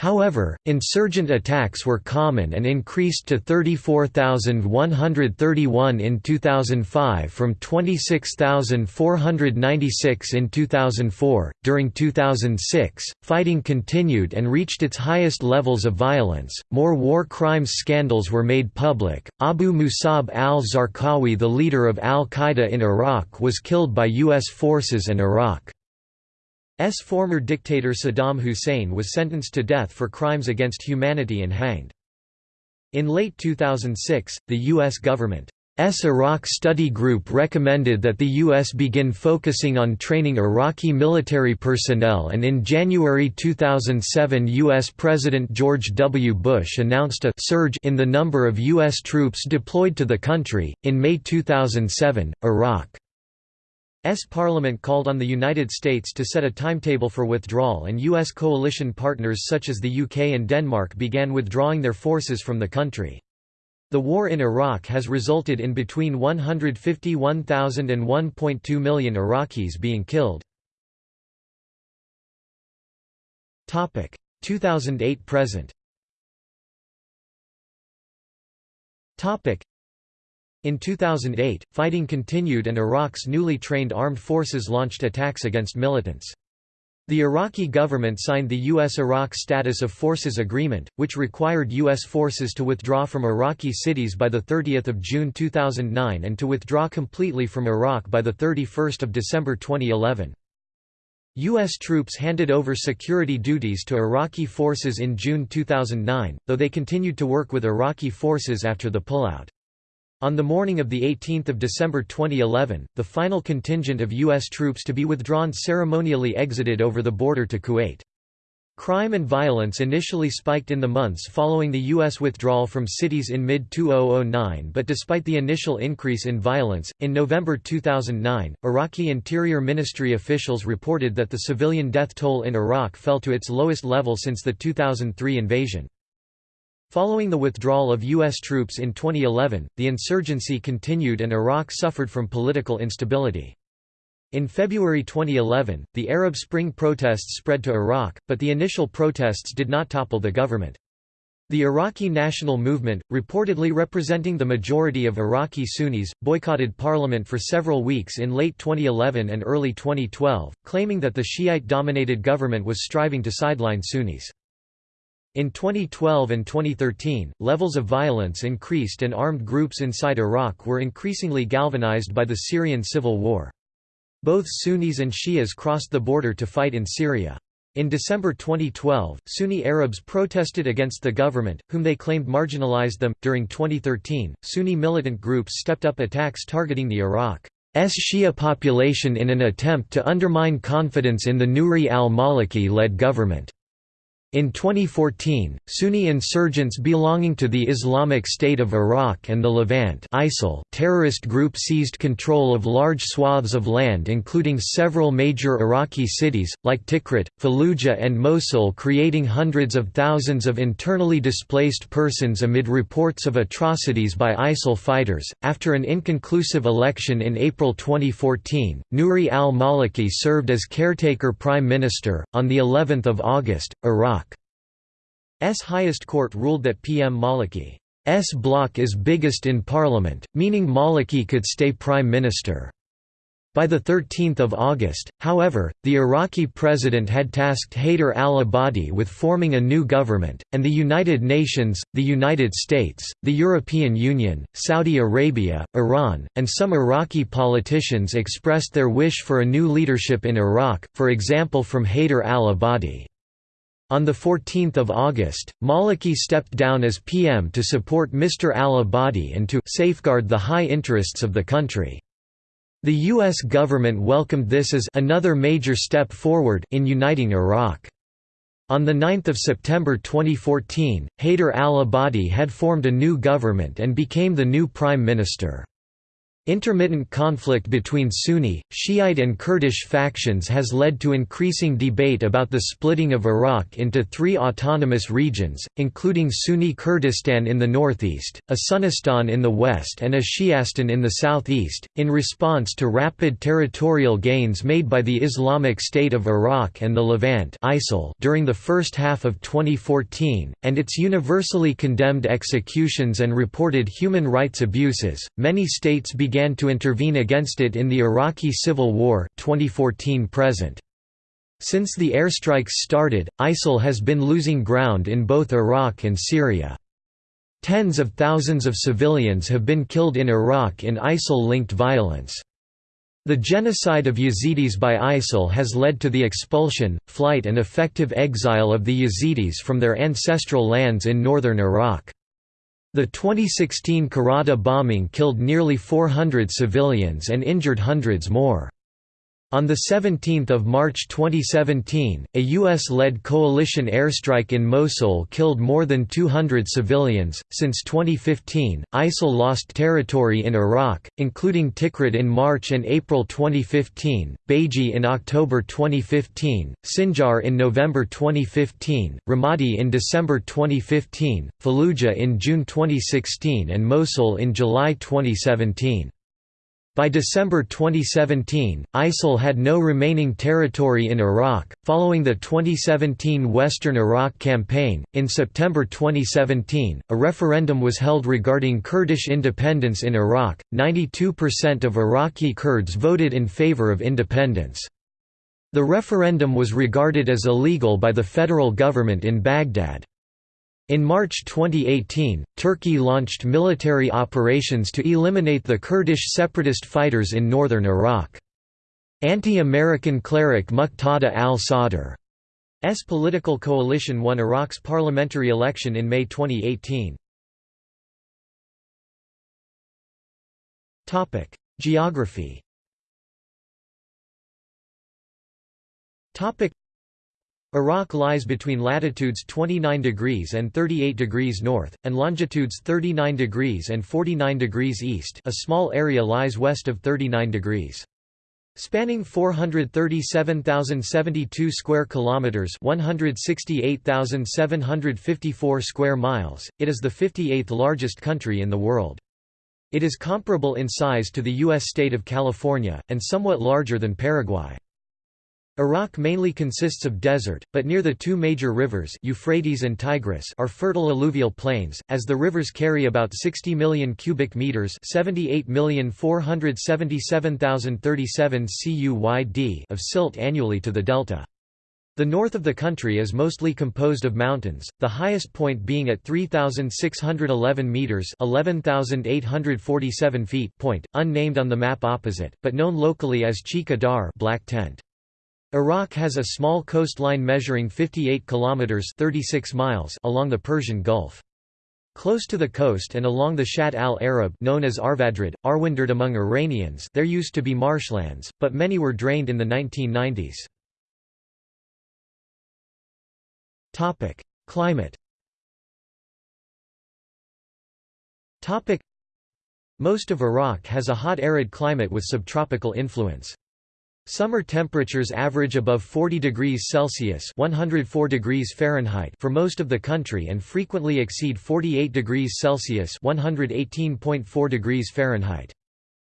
S1: However, insurgent attacks were common and increased to 34,131 in 2005 from 26,496 in 2004. During 2006, fighting continued and reached its highest levels of violence. More war crimes scandals were made public. Abu Musab al Zarqawi, the leader of al Qaeda in Iraq, was killed by U.S. forces and Iraq. S former dictator Saddam Hussein was sentenced to death for crimes against humanity and hanged. In late 2006, the U.S. government's Iraq Study Group recommended that the U.S. begin focusing on training Iraqi military personnel and in January 2007 U.S. President George W. Bush announced a surge in the number of U.S. troops deployed to the country. In May 2007, Iraq S Parliament called on the United States to set a timetable for withdrawal and U.S. coalition partners such as the UK and Denmark began withdrawing their forces from the country. The war in Iraq has resulted in between 151,000 and 1.2 million Iraqis being killed. 2008–present in 2008, fighting continued and Iraq's newly trained armed forces launched attacks against militants. The Iraqi government signed the U.S.-Iraq Status of Forces Agreement, which required U.S. forces to withdraw from Iraqi cities by 30 June 2009 and to withdraw completely from Iraq by 31 December 2011. U.S. troops handed over security duties to Iraqi forces in June 2009, though they continued to work with Iraqi forces after the pullout. On the morning of 18 December 2011, the final contingent of U.S. troops to be withdrawn ceremonially exited over the border to Kuwait. Crime and violence initially spiked in the months following the U.S. withdrawal from cities in mid-2009 but despite the initial increase in violence, in November 2009, Iraqi Interior Ministry officials reported that the civilian death toll in Iraq fell to its lowest level since the 2003 invasion. Following the withdrawal of U.S. troops in 2011, the insurgency continued and Iraq suffered from political instability. In February 2011, the Arab Spring protests spread to Iraq, but the initial protests did not topple the government. The Iraqi National Movement, reportedly representing the majority of Iraqi Sunnis, boycotted parliament for several weeks in late 2011 and early 2012, claiming that the Shiite-dominated government was striving to sideline Sunnis. In 2012 and 2013, levels of violence increased and armed groups inside Iraq were increasingly galvanized by the Syrian civil war. Both Sunnis and Shias crossed the border to fight in Syria. In December 2012, Sunni Arabs protested against the government, whom they claimed marginalized them. During 2013, Sunni militant groups stepped up attacks targeting the Iraq's Shia population in an attempt to undermine confidence in the Nouri al-Maliki led government. In 2014, Sunni insurgents belonging to the Islamic State of Iraq and the Levant ISIL terrorist group seized control of large swaths of land including several major Iraqi cities, like Tikrit, Fallujah and Mosul creating hundreds of thousands of internally displaced persons amid reports of atrocities by ISIL fighters. After an inconclusive election in April 2014, Nouri al-Maliki served as caretaker prime minister. On the 11th of August, Iraq highest court ruled that PM Maliki's bloc is biggest in parliament, meaning Maliki could stay prime minister. By 13 August, however, the Iraqi president had tasked Haider al-Abadi with forming a new government, and the United Nations, the United States, the European Union, Saudi Arabia, Iran, and some Iraqi politicians expressed their wish for a new leadership in Iraq, for example from Haider al-Abadi. On 14 August, Maliki stepped down as PM to support Mr. al-Abadi and to «safeguard the high interests of the country». The U.S. government welcomed this as another major step forward in uniting Iraq. On 9 September 2014, Haider al-Abadi had formed a new government and became the new prime minister. Intermittent conflict between Sunni, Shiite and Kurdish factions has led to increasing debate about the splitting of Iraq into three autonomous regions, including Sunni Kurdistan in the northeast, a Sunnistan in the west and a Shiastan in the southeast, in response to rapid territorial gains made by the Islamic State of Iraq and the Levant during the first half of 2014, and its universally condemned executions and reported human rights abuses. Many states began began to intervene against it in the Iraqi Civil War 2014 present. Since the airstrikes started, ISIL has been losing ground in both Iraq and Syria. Tens of thousands of civilians have been killed in Iraq in ISIL-linked violence. The genocide of Yazidis by ISIL has led to the expulsion, flight and effective exile of the Yazidis from their ancestral lands in northern Iraq. The 2016 Karada bombing killed nearly 400 civilians and injured hundreds more. On 17 March 2017, a U.S.-led coalition airstrike in Mosul killed more than 200 civilians. Since 2015, ISIL lost territory in Iraq, including Tikrit in March and April 2015, Baiji in October 2015, Sinjar in November 2015, Ramadi in December 2015, Fallujah in June 2016 and Mosul in July 2017. By December 2017, ISIL had no remaining territory in Iraq. Following the 2017 Western Iraq campaign, in September 2017, a referendum was held regarding Kurdish independence in Iraq. 92% of Iraqi Kurds voted in favor of independence. The referendum was regarded as illegal by the federal government in Baghdad. In March 2018, Turkey launched military operations to eliminate the Kurdish separatist fighters in northern Iraq. Anti-American cleric Muqtada al-Sadr's political coalition won Iraq's parliamentary election in May 2018. Geography Iraq lies between latitudes 29 degrees and 38 degrees north, and longitudes 39 degrees and 49 degrees east a small area lies west of 39 degrees. Spanning 437,072 square kilometers, 168,754 square miles, it is the 58th largest country in the world. It is comparable in size to the US state of California and somewhat larger than Paraguay. Iraq mainly consists of desert, but near the two major rivers Euphrates and Tigris are fertile alluvial plains, as the rivers carry about 60 million cubic meters 78,477,037 cuyd of silt annually to the delta. The north of the country is mostly composed of mountains, the highest point being at 3,611 metres 11,847 feet point, unnamed on the map opposite, but known locally as Cheekha Dar Black Tent. Iraq has a small coastline measuring 58 kilometers 36 miles along the Persian Gulf. Close to the coast and along the Shatt al-Arab known as Arvandrud, Arwinderd among Iranians there used to be marshlands, but many were drained in the 1990s. Topic: Climate Topic: Most of Iraq has a hot arid climate with subtropical influence. Summer temperatures average above 40 degrees Celsius (104 degrees Fahrenheit) for most of the country and frequently exceed 48 degrees Celsius (118.4 degrees Fahrenheit).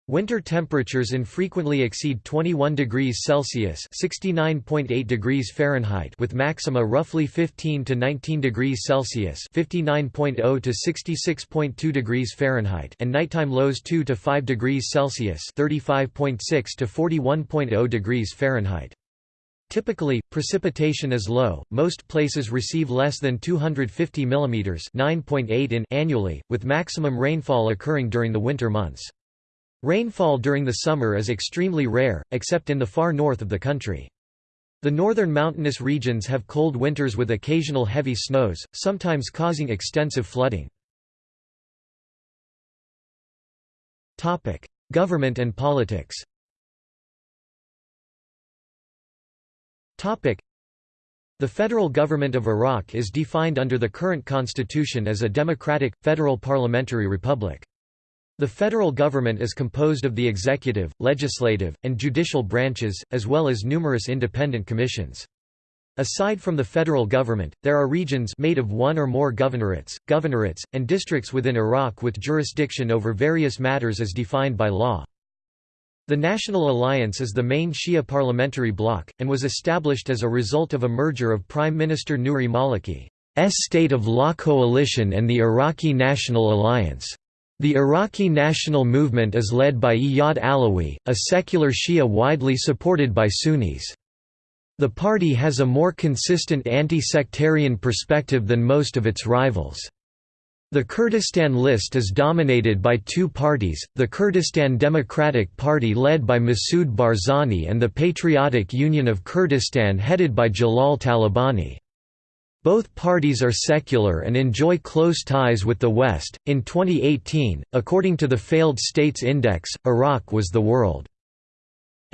S1: Winter temperatures infrequently exceed 21 degrees Celsius (69.8 degrees Fahrenheit) with maxima roughly 15 to 19 degrees Celsius (59.0 to 66.2 degrees Fahrenheit) and nighttime lows 2 to 5 degrees Celsius (35.6 to 41.0 degrees Fahrenheit). Typically, precipitation is low. Most places receive less than 250 mm (9.8 in) annually, with maximum rainfall occurring during the winter months. Rainfall during the summer is extremely rare, except in the far north of the country. The northern mountainous regions have cold winters with occasional heavy snows, sometimes causing extensive flooding. Government and politics The federal government of Iraq is defined under the current constitution as a democratic, federal parliamentary republic. The federal government is composed of the executive, legislative, and judicial branches, as well as numerous independent commissions. Aside from the federal government, there are regions made of one or more governorates, governorates, and districts within Iraq with jurisdiction over various matters as defined by law. The National Alliance is the main Shia parliamentary bloc, and was established as a result of a merger of Prime Minister Nouri Maliki's State of Law Coalition and the Iraqi National Alliance. The Iraqi national movement is led by Iyad Allawi, a secular Shia widely supported by Sunnis. The party has a more consistent anti-sectarian perspective than most of its rivals. The Kurdistan list is dominated by two parties, the Kurdistan Democratic Party led by Masoud Barzani and the Patriotic Union of Kurdistan headed by Jalal Talabani. Both parties are secular and enjoy close ties with the West. In 2018, according to the Failed States Index, Iraq was the world's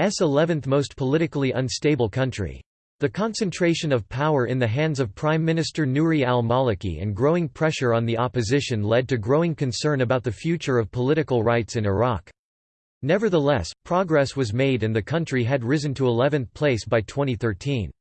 S1: 11th most politically unstable country. The concentration of power in the hands of Prime Minister Nouri al-Maliki and growing pressure on the opposition led to growing concern about the future of political rights in Iraq. Nevertheless, progress was made and the country had risen to 11th place by 2013.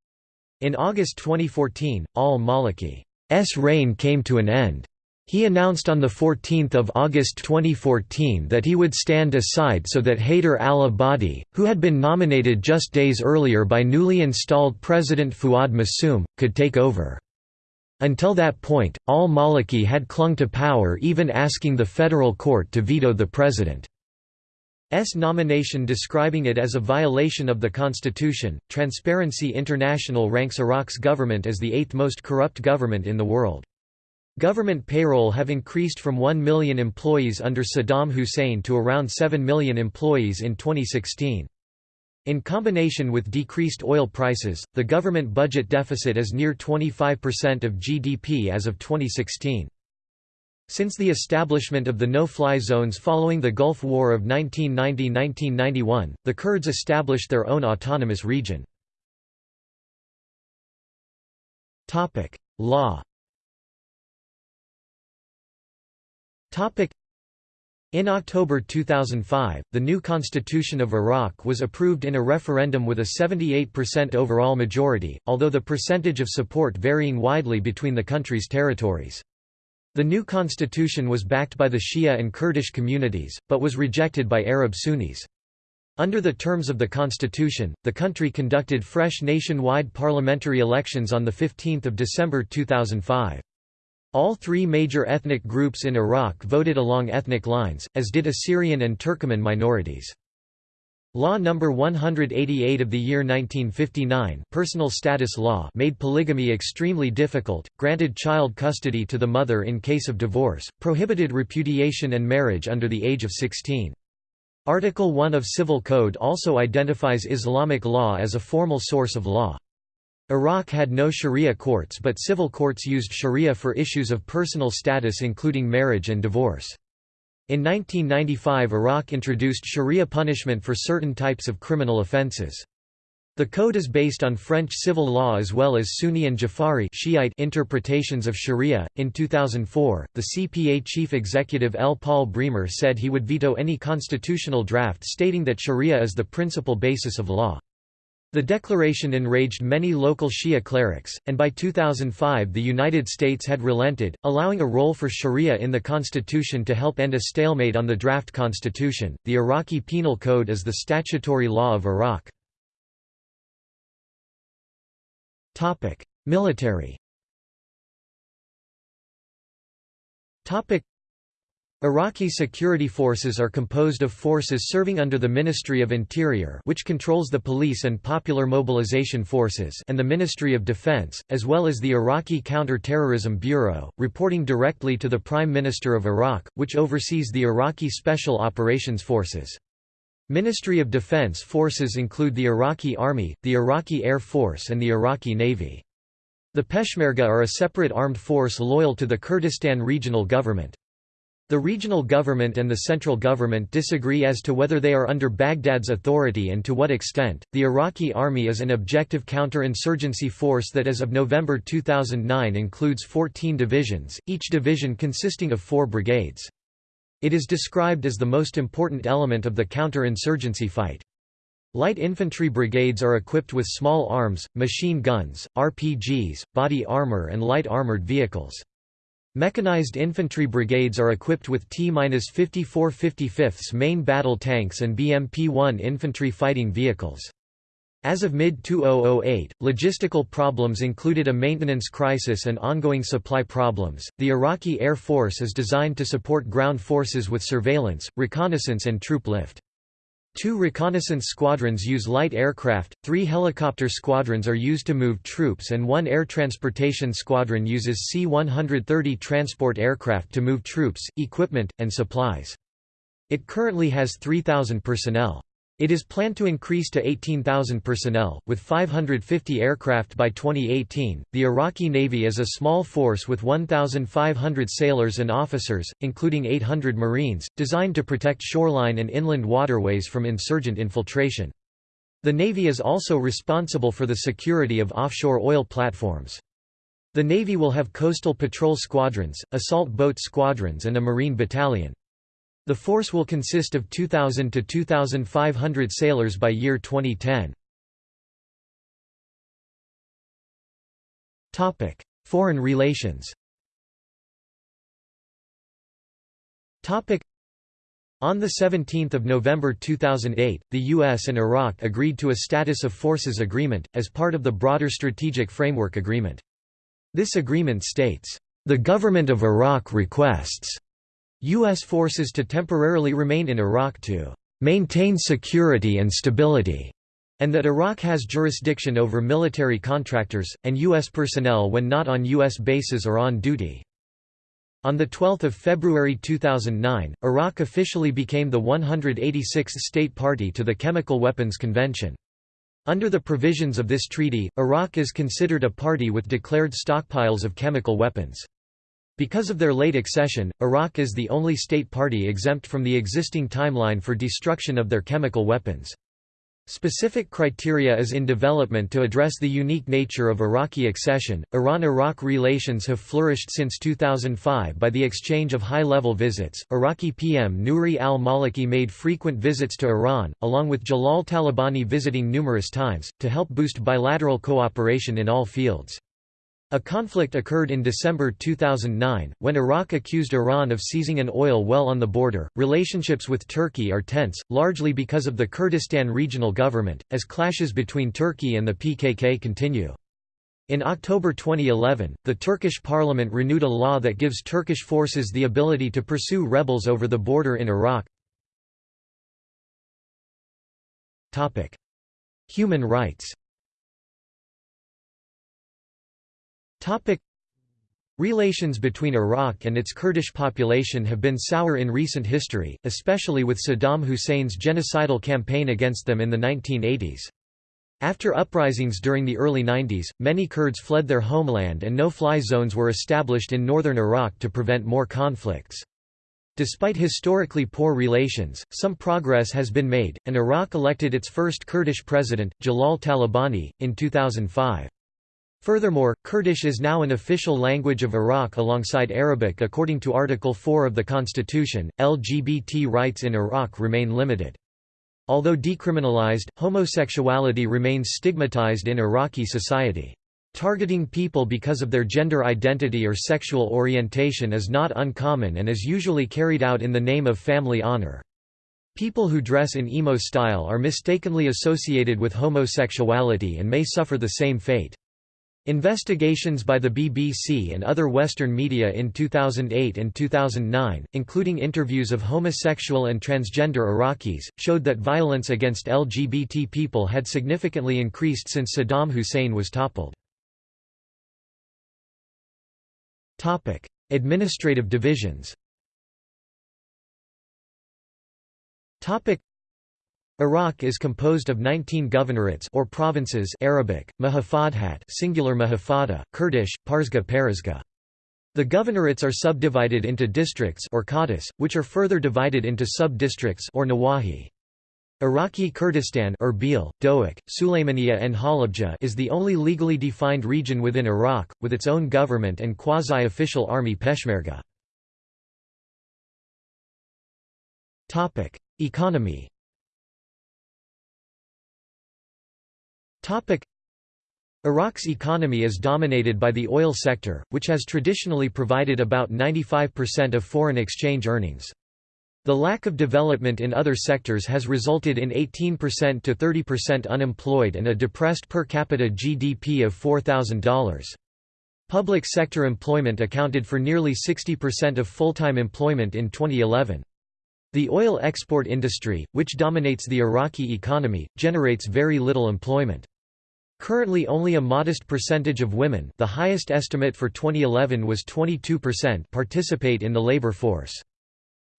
S1: In August 2014, al-Maliki's reign came to an end. He announced on 14 August 2014 that he would stand aside so that Haider al-Abadi, who had been nominated just days earlier by newly installed President Fuad Massoum, could take over. Until that point, al-Maliki had clung to power even asking the federal court to veto the president. S nomination describing it as a violation of the constitution. Transparency International ranks Iraq's government as the eighth most corrupt government in the world. Government payroll have increased from 1 million employees under Saddam Hussein to around 7 million employees in 2016. In combination with decreased oil prices, the government budget deficit is near 25% of GDP as of 2016. Since the establishment of the no-fly zones following the Gulf War of 1990–1991, the Kurds established their own autonomous region. Law in October 2005, the new constitution of Iraq was approved in a referendum with a 78% overall majority, although the percentage of support varying widely between the country's territories. The new constitution was backed by the Shia and Kurdish communities, but was rejected by Arab Sunnis. Under the terms of the constitution, the country conducted fresh nationwide parliamentary elections on 15 December 2005. All three major ethnic groups in Iraq voted along ethnic lines, as did Assyrian and Turkoman minorities. Law No. 188 of the year 1959 personal status law made polygamy extremely difficult, granted child custody to the mother in case of divorce, prohibited repudiation and marriage under the age of 16. Article 1 of Civil Code also identifies Islamic law as a formal source of law. Iraq had no sharia courts but civil courts used sharia for issues of personal status including marriage and divorce. In 1995 Iraq introduced sharia punishment for certain types of criminal offences. The code is based on French civil law as well as Sunni and Jafari Shiite interpretations of Sharia. In 2004, the CPA chief executive L. Paul Bremer said he would veto any constitutional draft stating that Sharia is the principal basis of law. The declaration enraged many local Shia clerics, and by 2005 the United States had relented, allowing a role for Sharia in the constitution to help end a stalemate on the draft constitution. The Iraqi Penal Code is the statutory law of Iraq. Military. Iraqi security forces are composed of forces serving under the Ministry of Interior which controls the police and popular mobilization forces and the Ministry of Defense, as well as the Iraqi Counter-Terrorism Bureau, reporting directly to the Prime Minister of Iraq, which oversees the Iraqi Special Operations Forces. Ministry of Defense forces include the Iraqi Army, the Iraqi Air Force and the Iraqi Navy. The Peshmerga are a separate armed force loyal to the Kurdistan Regional Government. The regional government and the central government disagree as to whether they are under Baghdad's authority and to what extent. The Iraqi army is an objective counter-insurgency force that as of November 2009 includes 14 divisions, each division consisting of 4 brigades. It is described as the most important element of the counter-insurgency fight. Light infantry brigades are equipped with small arms, machine guns, RPGs, body armor and light armored vehicles. Mechanized infantry brigades are equipped with T-54 55ths main battle tanks and BMP-1 infantry fighting vehicles. As of mid-2008, logistical problems included a maintenance crisis and ongoing supply problems. The Iraqi Air Force is designed to support ground forces with surveillance, reconnaissance and troop lift. Two reconnaissance squadrons use light aircraft, three helicopter squadrons are used to move troops and one air transportation squadron uses C-130 transport aircraft to move troops, equipment, and supplies. It currently has 3,000 personnel. It is planned to increase to 18,000 personnel, with 550 aircraft by 2018. The Iraqi Navy is a small force with 1,500 sailors and officers, including 800 Marines, designed to protect shoreline and inland waterways from insurgent infiltration. The Navy is also responsible for the security of offshore oil platforms. The Navy will have coastal patrol squadrons, assault boat squadrons and a marine battalion. The force will consist of 2,000 to 2,500 sailors by year 2010. Topic: Foreign relations Topic: on 17 November 2008, the U.S. and Iraq agreed to a Status of Forces Agreement, as part of the broader Strategic Framework Agreement. This agreement states, "...the Government of Iraq requests U.S. forces to temporarily remain in Iraq to maintain security and stability, and that Iraq has jurisdiction over military contractors, and U.S. personnel when not on U.S. bases or on duty. On 12 February 2009, Iraq officially became the 186th state party to the Chemical Weapons Convention. Under the provisions of this treaty, Iraq is considered a party with declared stockpiles of chemical weapons. Because of their late accession, Iraq is the only state party exempt from the existing timeline for destruction of their chemical weapons. Specific criteria is in development to address the unique nature of Iraqi accession. Iran Iraq relations have flourished since 2005 by the exchange of high level visits. Iraqi PM Nouri al Maliki made frequent visits to Iran, along with Jalal Talabani visiting numerous times, to help boost bilateral cooperation in all fields. A conflict occurred in December 2009, when Iraq accused Iran of seizing an oil well on the border. Relationships with Turkey are tense, largely because of the Kurdistan regional government, as clashes between Turkey and the PKK continue. In October 2011, the Turkish parliament renewed a law that gives Turkish forces the ability to pursue rebels over the border in Iraq. Human rights Topic Relations between Iraq and its Kurdish population have been sour in recent history, especially with Saddam Hussein's genocidal campaign against them in the 1980s. After uprisings during the early 90s, many Kurds fled their homeland and no-fly zones were established in northern Iraq to prevent more conflicts. Despite historically poor relations, some progress has been made, and Iraq elected its first Kurdish president, Jalal Talabani, in 2005. Furthermore, Kurdish is now an official language of Iraq alongside Arabic according to Article 4 of the Constitution. LGBT rights in Iraq remain limited. Although decriminalized, homosexuality remains stigmatized in Iraqi society. Targeting people because of their gender identity or sexual orientation is not uncommon and is usually carried out in the name of family honor. People who dress in emo style are mistakenly associated with homosexuality and may suffer the same fate. Investigations by the BBC and other Western media in 2008 and 2009, including interviews of homosexual and transgender Iraqis, showed that violence against LGBT people had significantly increased since Saddam Hussein was toppled. Administrative divisions Iraq is composed of 19 governorates or provinces Arabic, Mahafadhat singular Mahafada, Kurdish, Parzga Parizga. The governorates are subdivided into districts or qadas, which are further divided into sub-districts or nawahi. Iraqi Kurdistan Erbil, Dohuk, Sulaymaniya and Halabja is the only legally defined region within Iraq, with its own government and quasi-official army Peshmerga. Economy Iraq's economy is dominated by the oil sector, which has traditionally provided about 95% of foreign exchange earnings. The lack of development in other sectors has resulted in 18% to 30% unemployed and a depressed per capita GDP of $4,000. Public sector employment accounted for nearly 60% of full-time employment in 2011. The oil export industry, which dominates the Iraqi economy, generates very little employment. Currently only a modest percentage of women the highest estimate for 2011 was 22% participate in the labor force.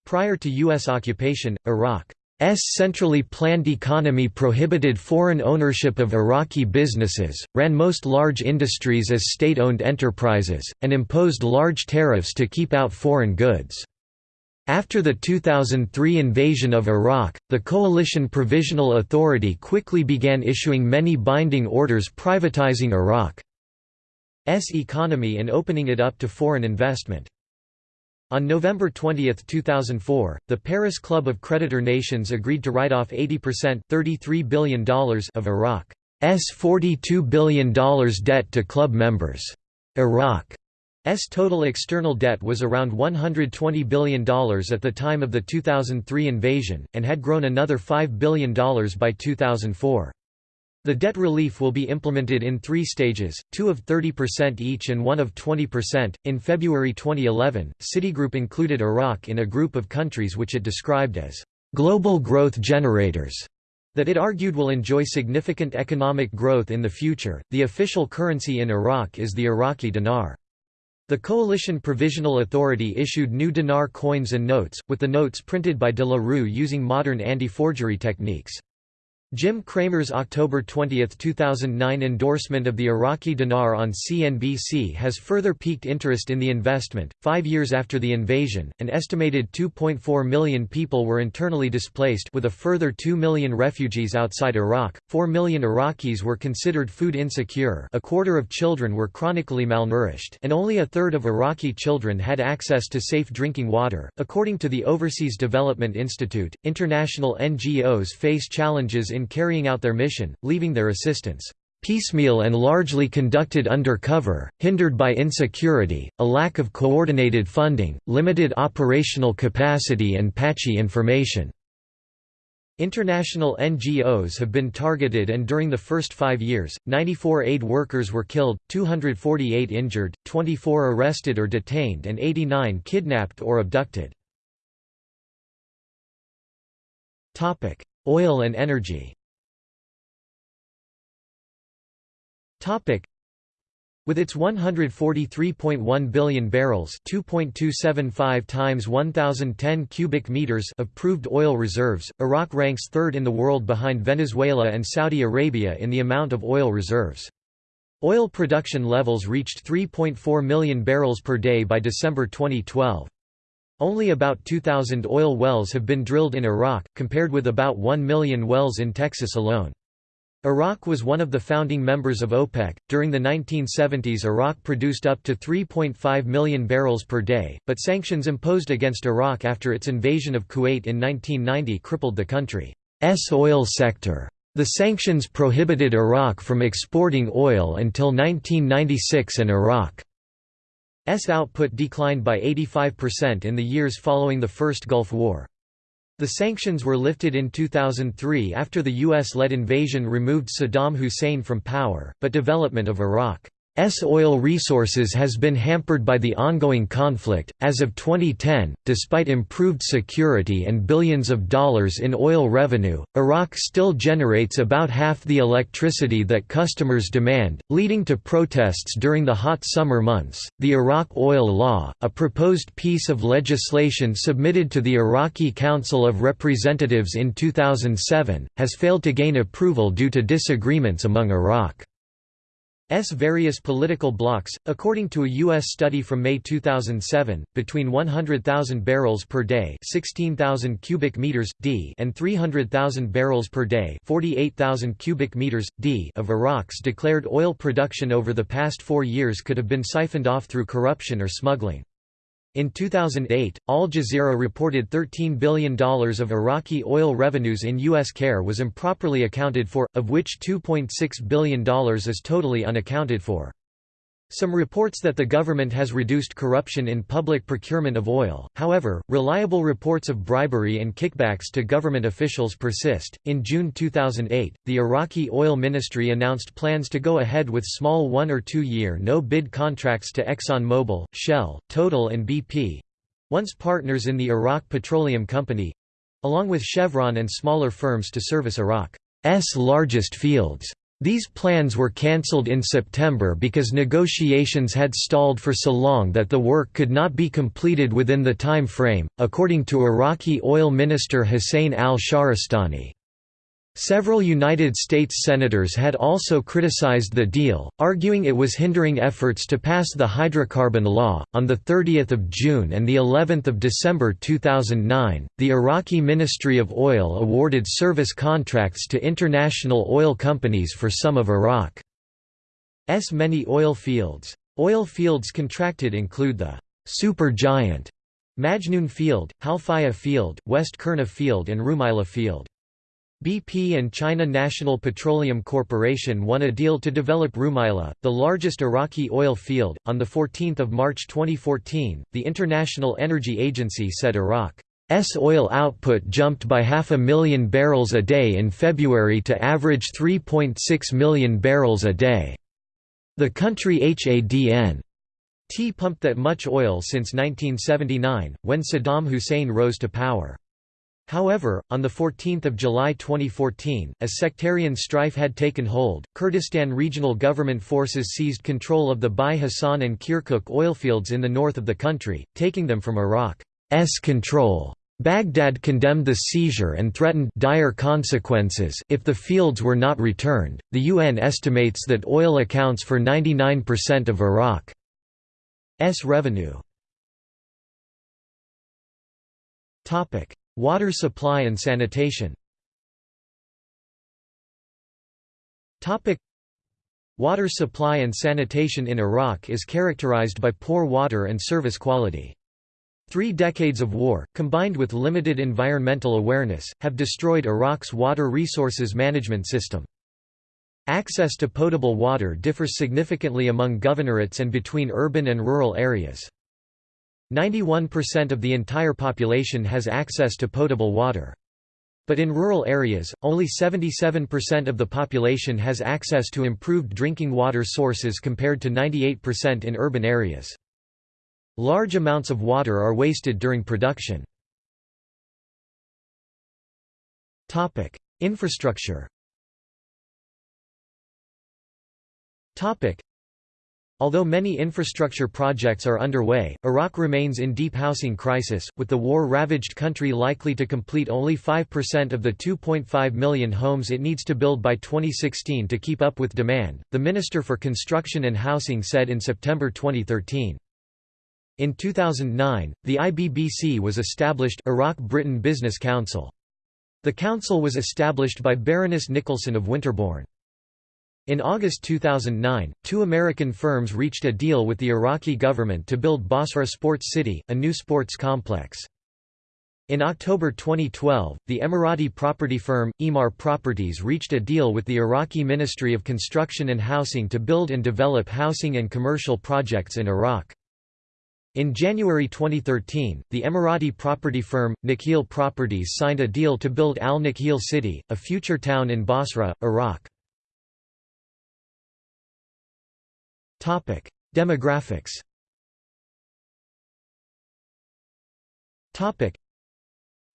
S1: Prior to U.S. occupation, Iraq's centrally planned economy prohibited foreign ownership of Iraqi businesses, ran most large industries as state-owned enterprises, and imposed large tariffs to keep out foreign goods. After the 2003 invasion of Iraq, the Coalition Provisional Authority quickly began issuing many binding orders privatizing Iraq's economy and opening it up to foreign investment. On November 20, 2004, the Paris Club of Creditor Nations agreed to write off 80% $33 billion of Iraq's $42 billion debt to club members. Iraq S total external debt was around $120 billion at the time of the 2003 invasion, and had grown another $5 billion by 2004. The debt relief will be implemented in three stages, two of 30% each and one of 20%. In February 2011, Citigroup included Iraq in a group of countries which it described as global growth generators that it argued will enjoy significant economic growth in the future. The official currency in Iraq is the Iraqi dinar. The Coalition Provisional Authority issued new dinar coins and notes, with the notes printed by de la Rue using modern anti-forgery techniques. Jim Cramer's October 20, 2009 endorsement of the Iraqi dinar on CNBC has further piqued interest in the investment. Five years after the invasion, an estimated 2.4 million people were internally displaced, with a further 2 million refugees outside Iraq. 4 million Iraqis were considered food insecure, a quarter of children were chronically malnourished, and only a third of Iraqi children had access to safe drinking water. According to the Overseas Development Institute, international NGOs face challenges in in carrying out their mission, leaving their assistance piecemeal and largely conducted under cover, hindered by insecurity, a lack of coordinated funding, limited operational capacity and patchy information. International NGOs have been targeted and during the first five years, 94 aid workers were killed, 248 injured, 24 arrested or detained and 89 kidnapped or abducted. Oil and energy with its 143.1 billion barrels, 2.275 times 1010 cubic meters of proved oil reserves, Iraq ranks third in the world behind Venezuela and Saudi Arabia in the amount of oil reserves. Oil production levels reached 3.4 million barrels per day by December 2012. Only about 2,000 oil wells have been drilled in Iraq, compared with about 1 million wells in Texas alone. Iraq was one of the founding members of OPEC. During the 1970s, Iraq produced up to 3.5 million barrels per day, but sanctions imposed against Iraq after its invasion of Kuwait in 1990 crippled the country's oil sector. The sanctions prohibited Iraq from exporting oil until 1996 and Iraq S output declined by 85% in the years following the First Gulf War. The sanctions were lifted in 2003 after the US-led invasion removed Saddam Hussein from power, but development of Iraq S oil resources has been hampered by the ongoing conflict. As of 2010, despite improved security and billions of dollars in oil revenue, Iraq still generates about half the electricity that customers demand, leading to protests during the hot summer months. The Iraq Oil Law, a proposed piece of legislation submitted to the Iraqi Council of Representatives in 2007, has failed to gain approval due to disagreements among Iraq. S various political blocs, according to a U.S. study from May 2007, between 100,000 barrels per day 16,000 cubic meters, d and 300,000 barrels per day 48,000 cubic meters, d of Iraq's declared oil production over the past four years could have been siphoned off through corruption or smuggling. In 2008, Al Jazeera reported $13 billion of Iraqi oil revenues in U.S. care was improperly accounted for, of which $2.6 billion is totally unaccounted for. Some reports that the government has reduced corruption in public procurement of oil, however, reliable reports of bribery and kickbacks to government officials persist. In June 2008, the Iraqi Oil Ministry announced plans to go ahead with small one or two year no bid contracts to ExxonMobil, Shell, Total, and BP once partners in the Iraq Petroleum Company along with Chevron and smaller firms to service Iraq's largest fields. These plans were cancelled in September because negotiations had stalled for so long that the work could not be completed within the time frame, according to Iraqi oil minister Hussein al-Shahrastani. Several United States senators had also criticized the deal, arguing it was hindering efforts to pass the hydrocarbon law. On the 30th of June and the 11th of December 2009, the Iraqi Ministry of Oil awarded service contracts to international oil companies for some of Iraq's many oil fields. Oil fields contracted include the super giant Majnoon Field, Halfaya Field, West Qurna Field and Rumaila Field. BP and China National Petroleum Corporation won a deal to develop Rumaila, the largest Iraqi oil field. On 14 March 2014, the International Energy Agency said Iraq's oil output jumped by half a million barrels a day in February to average 3.6 million barrels a day. The country HADN T pumped that much oil since 1979, when Saddam Hussein rose to power. However, on 14 July 2014, as sectarian strife had taken hold, Kurdistan regional government forces seized control of the Bai Hassan and Kirkuk oilfields in the north of the country, taking them from Iraq's control. Baghdad condemned the seizure and threatened dire consequences if the fields were not returned. The UN estimates that oil accounts for 99% of Iraq's revenue. Topic: Water supply and sanitation. Water supply and sanitation in Iraq is characterized by poor water and service quality. Three decades of war, combined with limited environmental awareness, have destroyed Iraq's water resources management system. Access to potable water differs significantly among governorates and between urban and rural areas. 91% of the entire population has access to potable water. But in rural areas, only 77% of the population has access to improved drinking water sources compared to 98% in urban areas. Large amounts of water are wasted during production. Infrastructure Although many infrastructure projects are underway, Iraq remains in deep housing crisis, with the war-ravaged country likely to complete only 5% of the 2.5 million homes it needs to build by 2016 to keep up with demand, the Minister for Construction and Housing said in September 2013. In 2009, the IBBC was established Iraq-Britain Business Council. The council was established by Baroness Nicholson of Winterbourne. In August 2009, two American firms reached a deal with the Iraqi government to build Basra Sports City, a new sports complex. In October 2012, the Emirati property firm, Emaar Properties reached a deal with the Iraqi Ministry of Construction and Housing to build and develop housing and commercial projects in Iraq. In January 2013, the Emirati property firm, Nakheel Properties signed a deal to build Al Nakheel City, a future town in Basra, Iraq. Demographics Topic: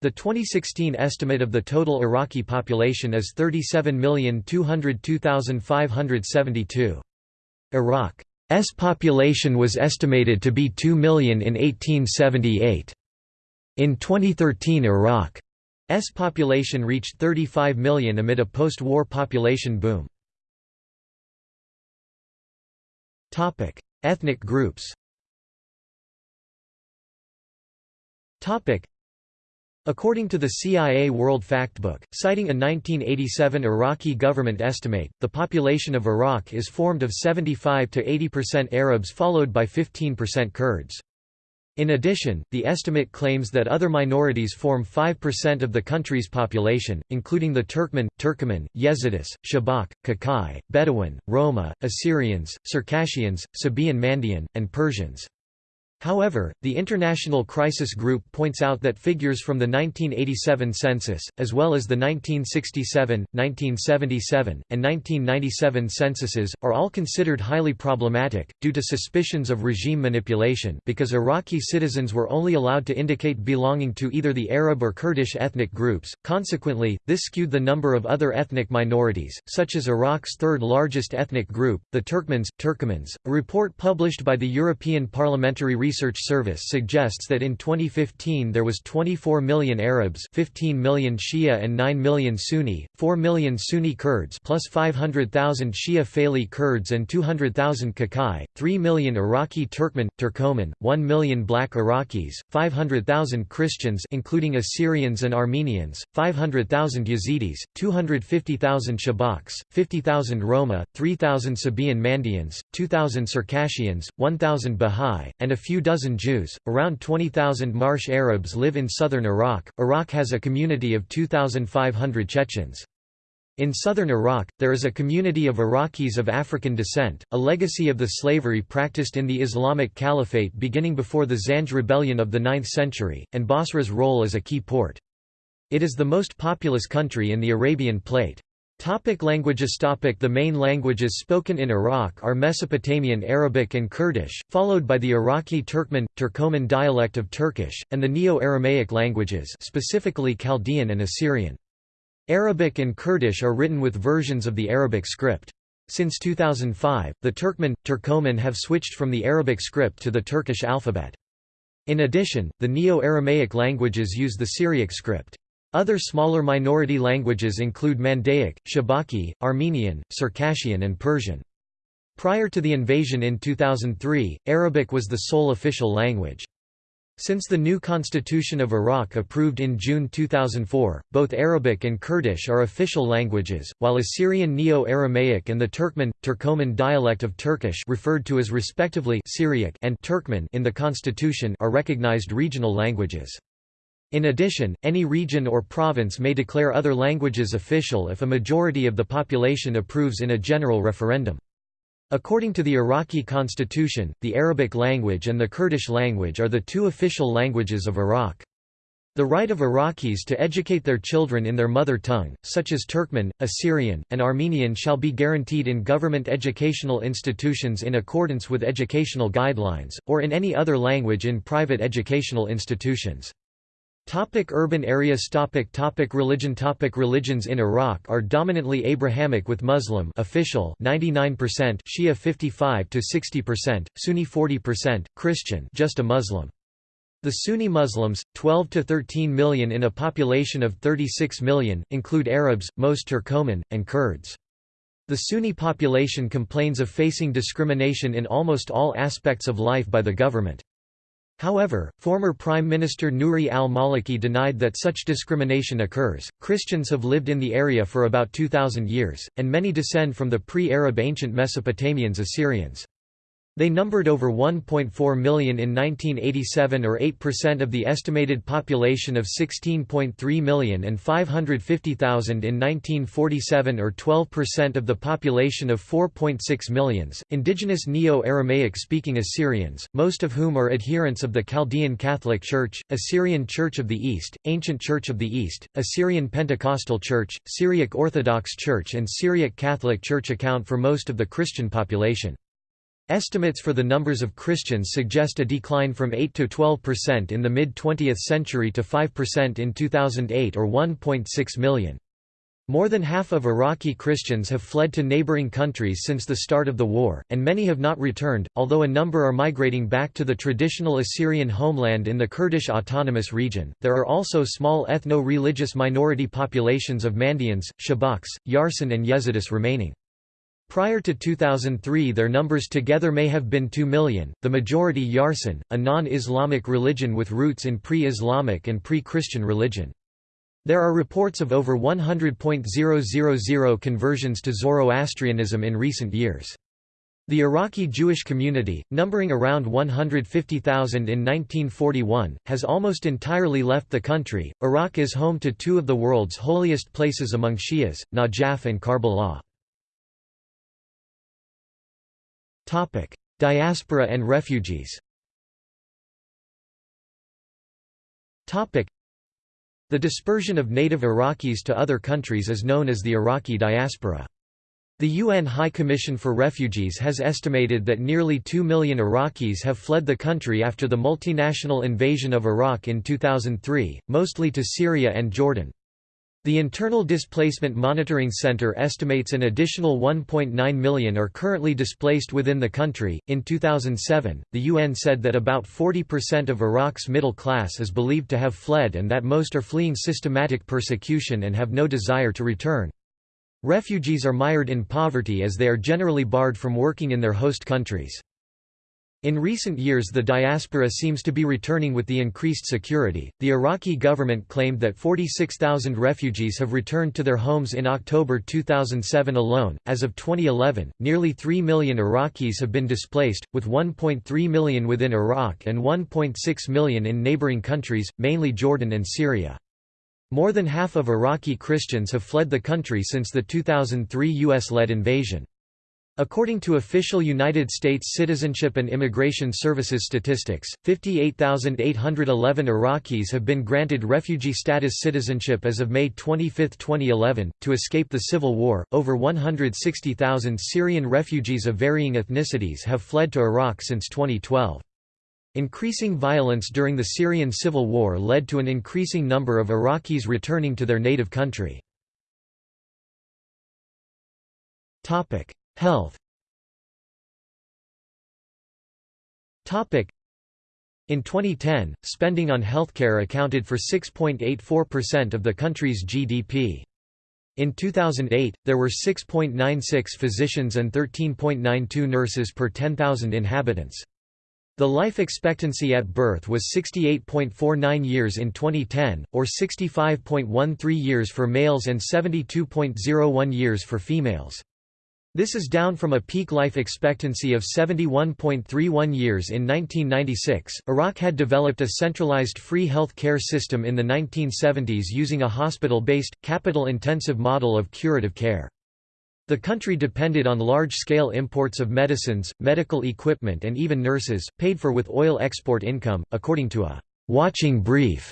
S1: the 2016 estimate of the total Iraqi population is 37,202,572. Iraq S population was estimated to be 2 million in 1878. In 2013 Iraq's population reached 35 million amid a post-war population boom. Ethnic groups Topic: According to the CIA World Factbook, citing a 1987 Iraqi government estimate, the population of Iraq is formed of 75 to 80% Arabs followed by 15% Kurds. In addition, the estimate claims that other minorities form 5% of the country's population, including the Turkmen, Turkoman, Yazidis, Shabak, Kakai, Bedouin, Roma, Assyrians, Circassians, Sabaean Mandaean, and Persians. However, the International Crisis Group points out that figures from the 1987 census, as well as the 1967, 1977, and 1997 censuses, are all considered highly problematic, due to suspicions of regime manipulation because Iraqi citizens were only allowed to indicate belonging to either the Arab or Kurdish ethnic groups, consequently, this skewed the number of other ethnic minorities, such as Iraq's third largest ethnic group, the Turkmens, Turkomans. A report published by the European Parliamentary Research Service suggests that in 2015 there was 24 million Arabs 15 million Shia and 9 million Sunni, 4 million Sunni Kurds plus 500,000 Shia Faili Kurds and 200,000 Kakai, 3 million Iraqi Turkmen, Turkoman, 1 million Black Iraqis, 500,000 Christians including Assyrians and Armenians, 500,000 Yazidis, 250,000 Shabaks, 50,000 Roma, 3,000 Sabaean Mandaeans, 2,000 Circassians, 1,000 Bahá'í, and a few few dozen Jews. Around 20,000 Marsh Arabs live in southern Iraq. Iraq has a community of 2,500 Chechens. In southern Iraq, there is a community of Iraqis of African descent, a legacy of the slavery practiced in the Islamic Caliphate beginning before the Zanj rebellion of the 9th century, and Basra's role as a key port. It is the most populous country in the Arabian Plate. Topic languages Topic The main languages spoken in Iraq are Mesopotamian Arabic and Kurdish, followed by the Iraqi Turkmen, Turkoman dialect of Turkish, and the Neo-Aramaic languages specifically Chaldean and Assyrian. Arabic and Kurdish are written with versions of the Arabic script. Since 2005, the Turkmen, Turkoman have switched from the Arabic script to the Turkish alphabet. In addition, the Neo-Aramaic languages use the Syriac script. Other smaller minority languages include Mandaic, Shabaki, Armenian, Circassian and Persian. Prior to the invasion in 2003, Arabic was the sole official language. Since the new constitution of Iraq approved in June 2004, both Arabic and Kurdish are official languages, while Assyrian Neo-Aramaic and the Turkmen, Turkoman dialect of Turkish referred to as respectively Syriac and Turkmen in the constitution are recognized regional languages. In addition, any region or province may declare other languages official if a majority of the population approves in a general referendum. According to the Iraqi constitution, the Arabic language and the Kurdish language are the two official languages of Iraq. The right of Iraqis to educate their children in their mother tongue, such as Turkmen, Assyrian, and Armenian shall be guaranteed in government educational institutions in accordance with educational guidelines, or in any other language in private educational institutions. Topic urban areas topic topic Religion topic Religions in Iraq are dominantly Abrahamic with Muslim official 99% Shia 55 to 60%, Sunni 40%, Christian just a Muslim. The Sunni Muslims, 12 to 13 million in a population of 36 million, include Arabs, most Turkoman, and Kurds. The Sunni population complains of facing discrimination in almost all aspects of life by the government. However, former Prime Minister Nouri al-Maliki denied that such discrimination occurs. Christians have lived in the area for about 2000 years, and many descend from the pre-Arab ancient Mesopotamians Assyrians. They numbered over 1.4 million in 1987 or 8% of the estimated population of 16.3 million and 550,000 in 1947 or 12% of the population of 4.6 millions. Indigenous Neo-Aramaic speaking Assyrians, most of whom are adherents of the Chaldean Catholic Church, Assyrian Church of the East, Ancient Church of the East, Assyrian Pentecostal Church, Syriac Orthodox Church and Syriac Catholic Church account for most of the Christian population. Estimates for the numbers of Christians suggest a decline from 8 to 12% in the mid-20th century to 5% in 2008 or 1.6 million. More than half of Iraqi Christians have fled to neighboring countries since the start of the war, and many have not returned, although a number are migrating back to the traditional Assyrian homeland in the Kurdish Autonomous Region. There are also small ethno religious minority populations of Mandaeans, Shabaks, Yarsan, and Yazidis remaining. Prior to 2003 their numbers together may have been 2 million, the majority Yarsan, a non-Islamic religion with roots in pre-Islamic and pre-Christian religion. There are reports of over 100.000 conversions to Zoroastrianism in recent years. The Iraqi Jewish community, numbering around 150,000 in 1941, has almost entirely left the country. Iraq is home to two of the world's holiest places among Shias, Najaf and Karbala. Topic: Diaspora and refugees. Topic: The dispersion of native Iraqis to other countries is known as the Iraqi diaspora. The UN High Commission for Refugees has estimated that nearly 2 million Iraqis have fled the country after the multinational invasion of Iraq in 2003, mostly to Syria and Jordan. The Internal Displacement Monitoring Center estimates an additional 1.9 million are currently displaced within the country. In 2007, the UN said that about 40% of Iraq's middle class is believed to have fled and that most are fleeing systematic persecution and have no desire to return. Refugees are mired in poverty as they are generally barred from working in their host countries. In recent years the diaspora seems to be returning with the increased security. The Iraqi government claimed that 46,000 refugees have returned to their homes in October 2007 alone. As of 2011, nearly 3 million Iraqis have been displaced, with 1.3 million within Iraq and 1.6 million in neighboring countries, mainly Jordan and Syria. More than half of Iraqi Christians have fled the country since the 2003 US-led invasion. According to official United States Citizenship and Immigration Services statistics, 58,811 Iraqis have been granted refugee status citizenship as of May 25, 2011. To escape the civil war, over 160,000 Syrian refugees of varying ethnicities have fled to Iraq since 2012. Increasing violence during the Syrian civil war led to an increasing number of Iraqis returning to their native country. Health In 2010, spending on healthcare accounted for 6.84% of the country's GDP. In 2008, there were 6.96 physicians and 13.92 nurses per 10,000 inhabitants. The life expectancy at birth was 68.49 years in 2010, or 65.13 years for males and 72.01 years for females. This is down from a peak life expectancy of 71.31 years in 1996. Iraq had developed a centralized free health care system in the 1970s using a hospital based, capital intensive model of curative care. The country depended on large scale imports of medicines, medical equipment, and even nurses, paid for with oil export income, according to a watching brief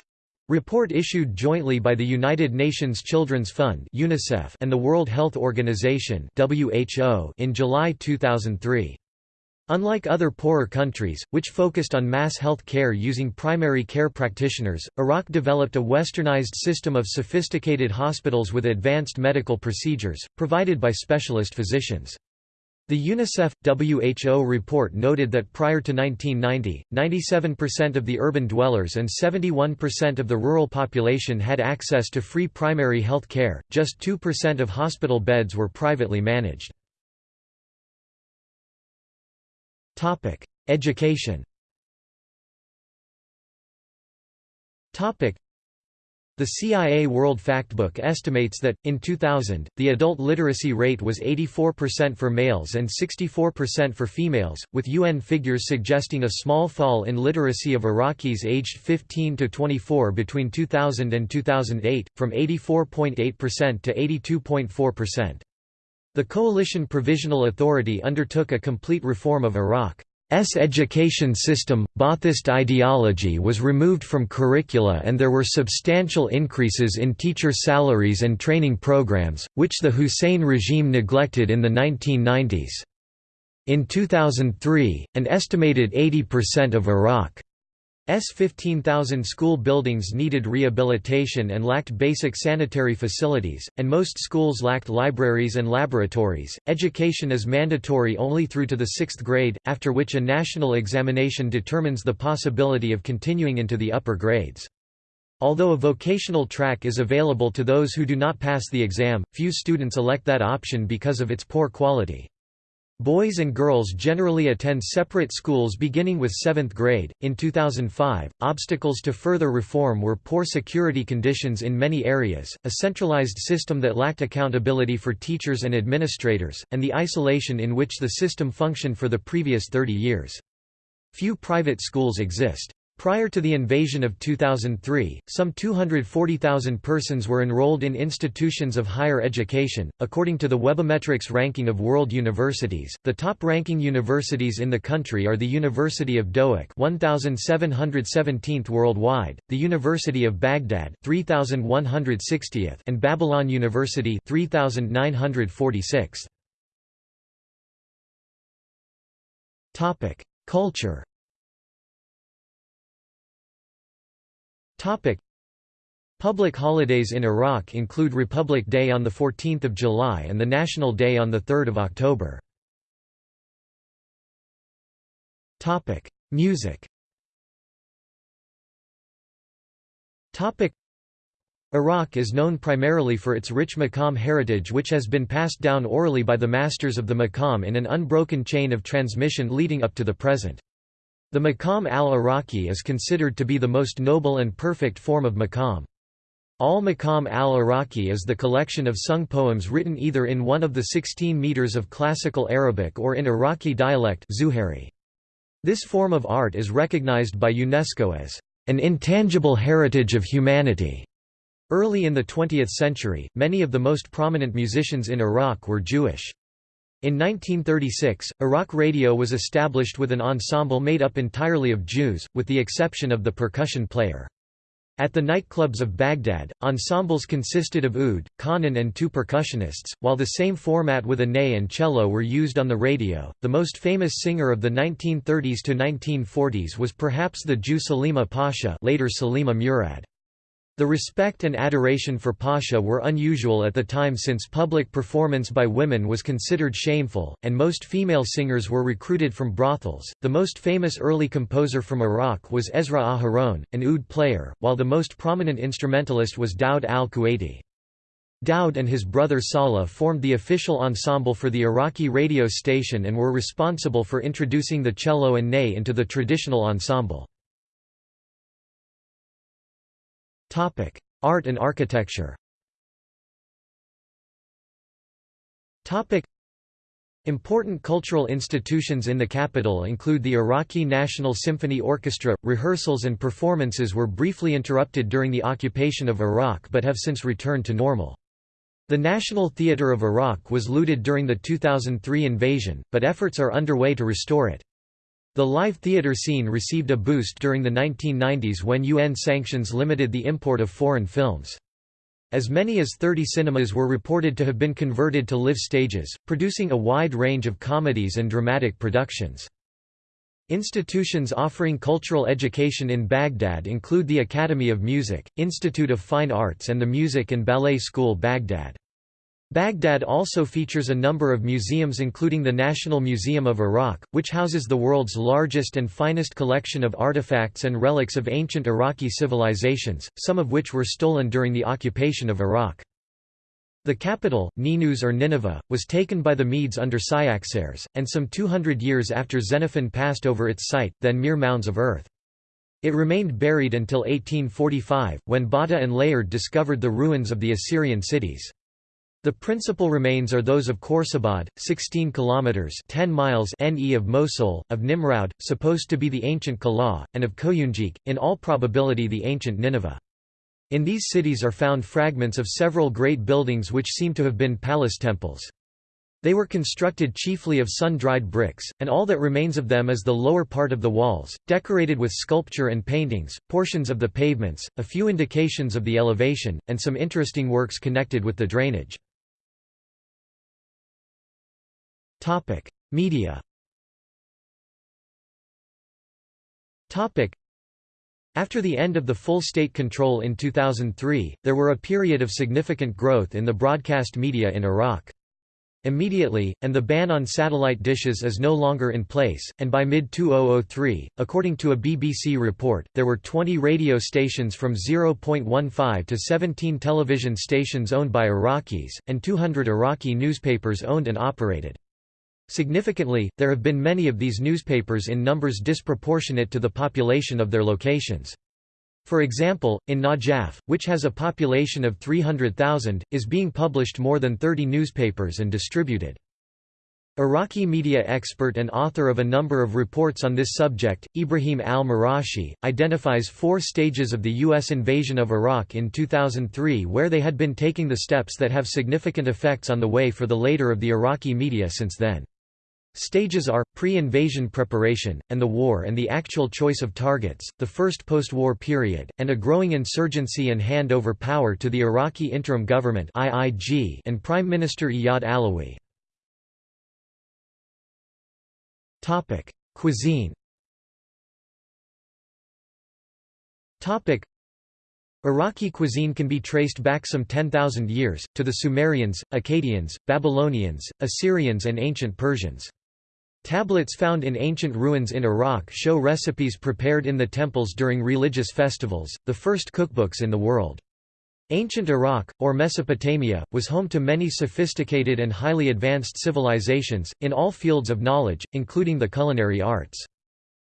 S1: Report issued jointly by the United Nations Children's Fund (UNICEF) and the World Health Organization (WHO) in July 2003. Unlike other poorer countries, which focused on mass health care using primary care practitioners, Iraq developed a westernized system of sophisticated hospitals with advanced medical procedures, provided by specialist physicians. The UNICEF-WHO report noted that prior to 1990, 97% of the urban dwellers and 71% of the rural population had access to free primary health care, just 2% of hospital beds were privately managed. Education the CIA World Factbook estimates that, in 2000, the adult literacy rate was 84% for males and 64% for females, with UN figures suggesting a small fall in literacy of Iraqis aged 15 to 24 between 2000 and 2008, from 84.8% to 82.4%. The Coalition Provisional Authority undertook a complete reform of Iraq. S education system, Ba'athist ideology was removed from curricula and there were substantial increases in teacher salaries and training programs, which the Hussein regime neglected in the 1990s. In 2003, an estimated 80% of Iraq S 15,000 school buildings needed rehabilitation and lacked basic sanitary facilities, and most schools lacked libraries and laboratories. Education is mandatory only through to the sixth grade, after which a national examination determines the possibility of continuing into the upper grades. Although a vocational track is available to those who do not pass the exam, few students elect that option because of its poor quality. Boys and girls generally attend separate schools beginning with 7th grade. In 2005, obstacles to further reform were poor security conditions in many areas, a centralized system that lacked accountability for teachers and administrators, and the isolation in which the system functioned for the previous 30 years. Few private schools exist. Prior to the invasion of 2003, some 240,000 persons were enrolled in institutions of higher education. According to the Webometrics ranking of world universities, the top ranking universities in the country are the University of Dohuk, 1717th worldwide, the University of Baghdad, 3160th, and Babylon University, 3946th. Topic: Culture Public holidays in Iraq include Republic Day on 14 July and the National Day on 3 October. Music Iraq is known primarily for its rich maqam heritage which has been passed down orally by the masters of the maqam in an unbroken chain of transmission leading up to the present. The maqam al-Iraqi is considered to be the most noble and perfect form of maqam. Al-Maqam al-Iraqi is the collection of sung poems written either in one of the 16 meters of classical Arabic or in Iraqi dialect Zuhayri. This form of art is recognized by UNESCO as an intangible heritage of humanity. Early in the 20th century, many of the most prominent musicians in Iraq were Jewish. In 1936, Iraq Radio was established with an ensemble made up entirely of Jews, with the exception of the percussion player. At the nightclubs of Baghdad, ensembles consisted of oud, qanun, and two percussionists, while the same format with a ney and cello were used on the radio. The most famous singer of the 1930s to 1940s was perhaps the Jew Salima Pasha, later Salima Murad. The respect and adoration for Pasha were unusual at the time since public performance by women was considered shameful, and most female singers were recruited from brothels. The most famous early composer from Iraq was Ezra Aharon, an oud player, while the most prominent instrumentalist was Daoud al-Kuwaiti. Daoud and his brother Salah formed the official ensemble for the Iraqi radio station and were responsible for introducing the cello and ney into the traditional ensemble. Art and architecture Topic: Important cultural institutions in the capital include the Iraqi National Symphony Orchestra. Rehearsals and performances were briefly interrupted during the occupation of Iraq but have since returned to normal. The National Theatre of Iraq was looted during the 2003 invasion, but efforts are underway to restore it. The live theatre scene received a boost during the 1990s when UN sanctions limited the import of foreign films. As many as 30 cinemas were reported to have been converted to live stages, producing a wide range of comedies and dramatic productions. Institutions offering cultural education in Baghdad include the Academy of Music, Institute of Fine Arts and the Music and Ballet School Baghdad. Baghdad also features a number of museums including the National Museum of Iraq, which houses the world's largest and finest collection of artifacts and relics of ancient Iraqi civilizations, some of which were stolen during the occupation of Iraq. The capital, Ninus or Nineveh, was taken by the Medes under Cyaxares, and some 200 years after Xenophon passed over its site, then mere mounds of earth. It remained buried until 1845, when Botta and Layard discovered the ruins of the Assyrian cities. The principal remains are those of Khorsabad, 16 kilometers (10 miles) ne of Mosul, of Nimrud, supposed to be the ancient Calah, and of Kuyunjik, in all probability the ancient Nineveh. In these cities are found fragments of several great buildings which seem to have been palace temples. They were constructed chiefly of sun-dried bricks, and all that remains of them is the lower part of the walls, decorated with sculpture and paintings, portions of the pavements, a few indications of the elevation, and some interesting works connected with the drainage. Topic: Media. Topic: After the end of the full state control in 2003, there were a period of significant growth in the broadcast media in Iraq. Immediately, and the ban on satellite dishes is no longer in place, and by mid-2003, according to a BBC report, there were 20 radio stations from 0.15 to 17 television stations owned by Iraqis, and 200 Iraqi newspapers owned and operated. Significantly, there have been many of these newspapers in numbers disproportionate to the population of their locations. For example, in Najaf, which has a population of 300,000, is being published more than 30 newspapers and distributed. Iraqi media expert and author of a number of reports on this subject, Ibrahim al-Marashi, identifies four stages of the U.S. invasion of Iraq in 2003 where they had been taking the steps that have significant effects on the way for the later of the Iraqi media since then. Stages are, pre-invasion preparation, and the war and the actual choice of targets, the first post-war period, and a growing insurgency and handover power to the Iraqi interim government and Prime Minister Iyad Allawi. Cuisine Iraqi cuisine can be traced back some 10,000 years, to the Sumerians, Akkadians, Babylonians, Assyrians and ancient Persians. Tablets found in ancient ruins in Iraq show recipes prepared in the temples during religious festivals, the first cookbooks in the world. Ancient Iraq, or Mesopotamia, was home to many sophisticated and highly advanced civilizations, in all fields of knowledge, including the culinary arts.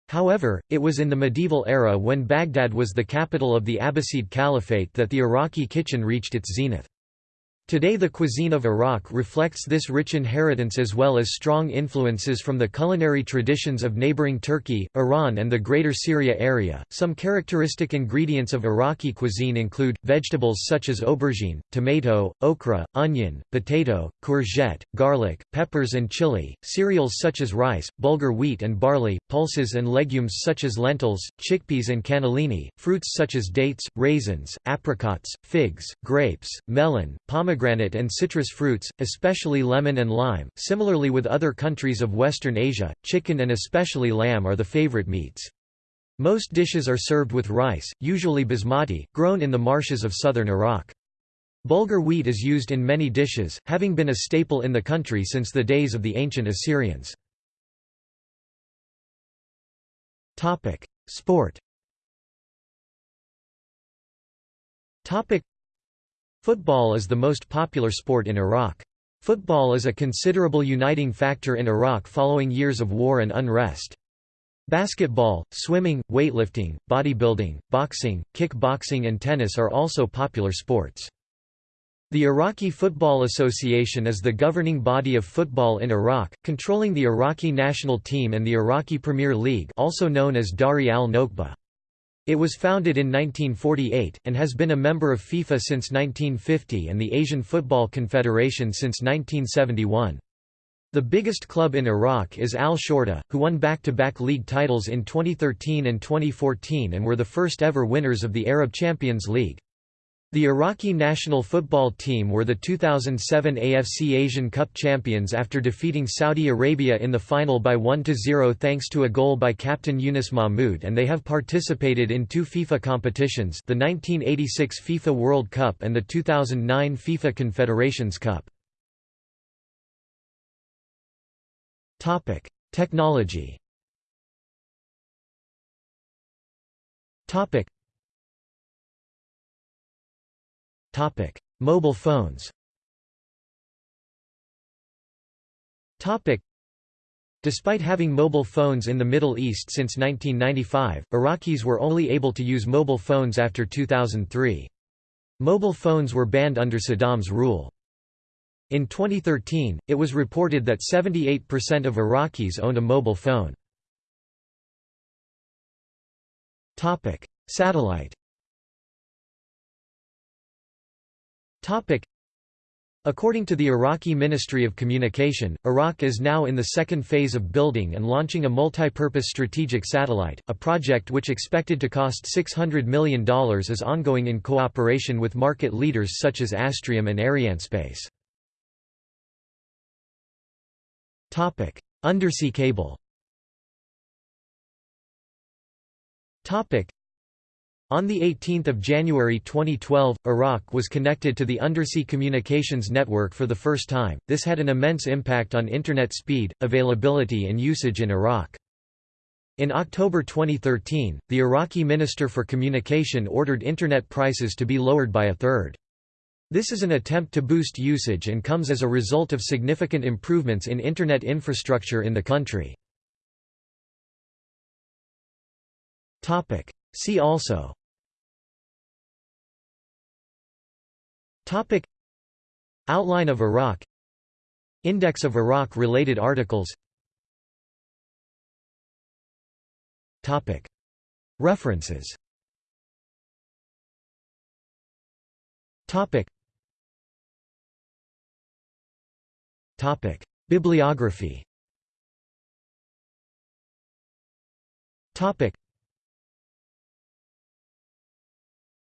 S1: However, it was in the medieval era when Baghdad was the capital of the Abbasid Caliphate that the Iraqi kitchen reached its zenith. Today the cuisine of Iraq reflects this rich inheritance as well as strong influences from the culinary traditions of neighboring Turkey, Iran and the Greater Syria area. Some characteristic ingredients of Iraqi cuisine include vegetables such as aubergine, tomato, okra, onion, potato, courgette, garlic, peppers and chili, cereals such as rice, bulgur wheat and barley, pulses and legumes such as lentils, chickpeas and cannellini, fruits such as dates, raisins, apricots, figs, grapes, melon, pomegranate pomegranate and citrus fruits, especially lemon and lime. Similarly with other countries of Western Asia, chicken and especially lamb are the favorite meats. Most dishes are served with rice, usually basmati, grown in the marshes of southern Iraq. Bulgur wheat is used in many dishes, having been a staple in the country since the days of the ancient Assyrians. Sport Football is the most popular sport in Iraq. Football is a considerable uniting factor in Iraq following years of war and unrest. Basketball, swimming, weightlifting, bodybuilding, boxing, kickboxing and tennis are also popular sports. The Iraqi Football Association is the governing body of football in Iraq, controlling the Iraqi national team and the Iraqi Premier League also known as Dawri al-Nukhba. It was founded in 1948, and has been a member of FIFA since 1950 and the Asian Football Confederation since 1971. The biggest club in Iraq is Al Shorta, who won back-to-back -back league titles in 2013 and 2014 and were the first ever winners of the Arab Champions League. The Iraqi national football team were the 2007 AFC Asian Cup champions after defeating Saudi Arabia in the final by 1–0 thanks to a goal by captain Yunus Mahmoud and they have participated in two FIFA competitions the 1986 FIFA World Cup and the 2009 FIFA Confederations Cup. Technology Topic: Mobile phones. Topic: Despite having mobile phones in the Middle East since 1995, Iraqis were only able to use mobile phones after 2003. Mobile phones were banned under Saddam's rule. In 2013, it was reported that 78% of Iraqis owned a mobile phone. Satellite According to the Iraqi Ministry of Communication, Iraq is now in the second phase of building and launching a multi-purpose strategic satellite, a project which expected to cost $600 million is ongoing in cooperation with market leaders such as Astrium and Arianespace. Undersea cable on 18 January 2012, Iraq was connected to the undersea communications network for the first time. This had an immense impact on Internet speed, availability and usage in Iraq. In October 2013, the Iraqi Minister for Communication ordered Internet prices to be lowered by a third. This is an attempt to boost usage and comes as a result of significant improvements in Internet infrastructure in the country. See also Topic. Outline of Iraq. Index of Iraq-related articles. Topic. References. Topic. Topic. Bibliography. Topic.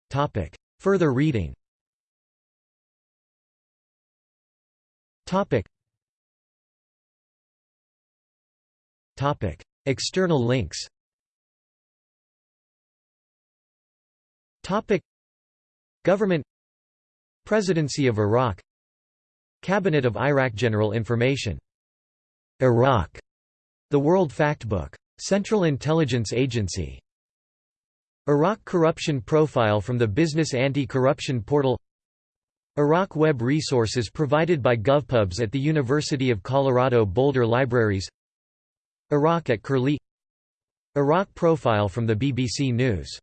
S1: Topic. Further reading Topic. Topic. External links. Topic. Government. Presidency of Iraq. Cabinet of Iraq General Information. Iraq. The World Factbook. Central Intelligence Agency. Iraq Corruption Profile from the Business Anti-Corruption Portal Iraq Web resources provided by GovPubs at the University of Colorado Boulder Libraries. Iraq at Curlie. Iraq profile from the BBC News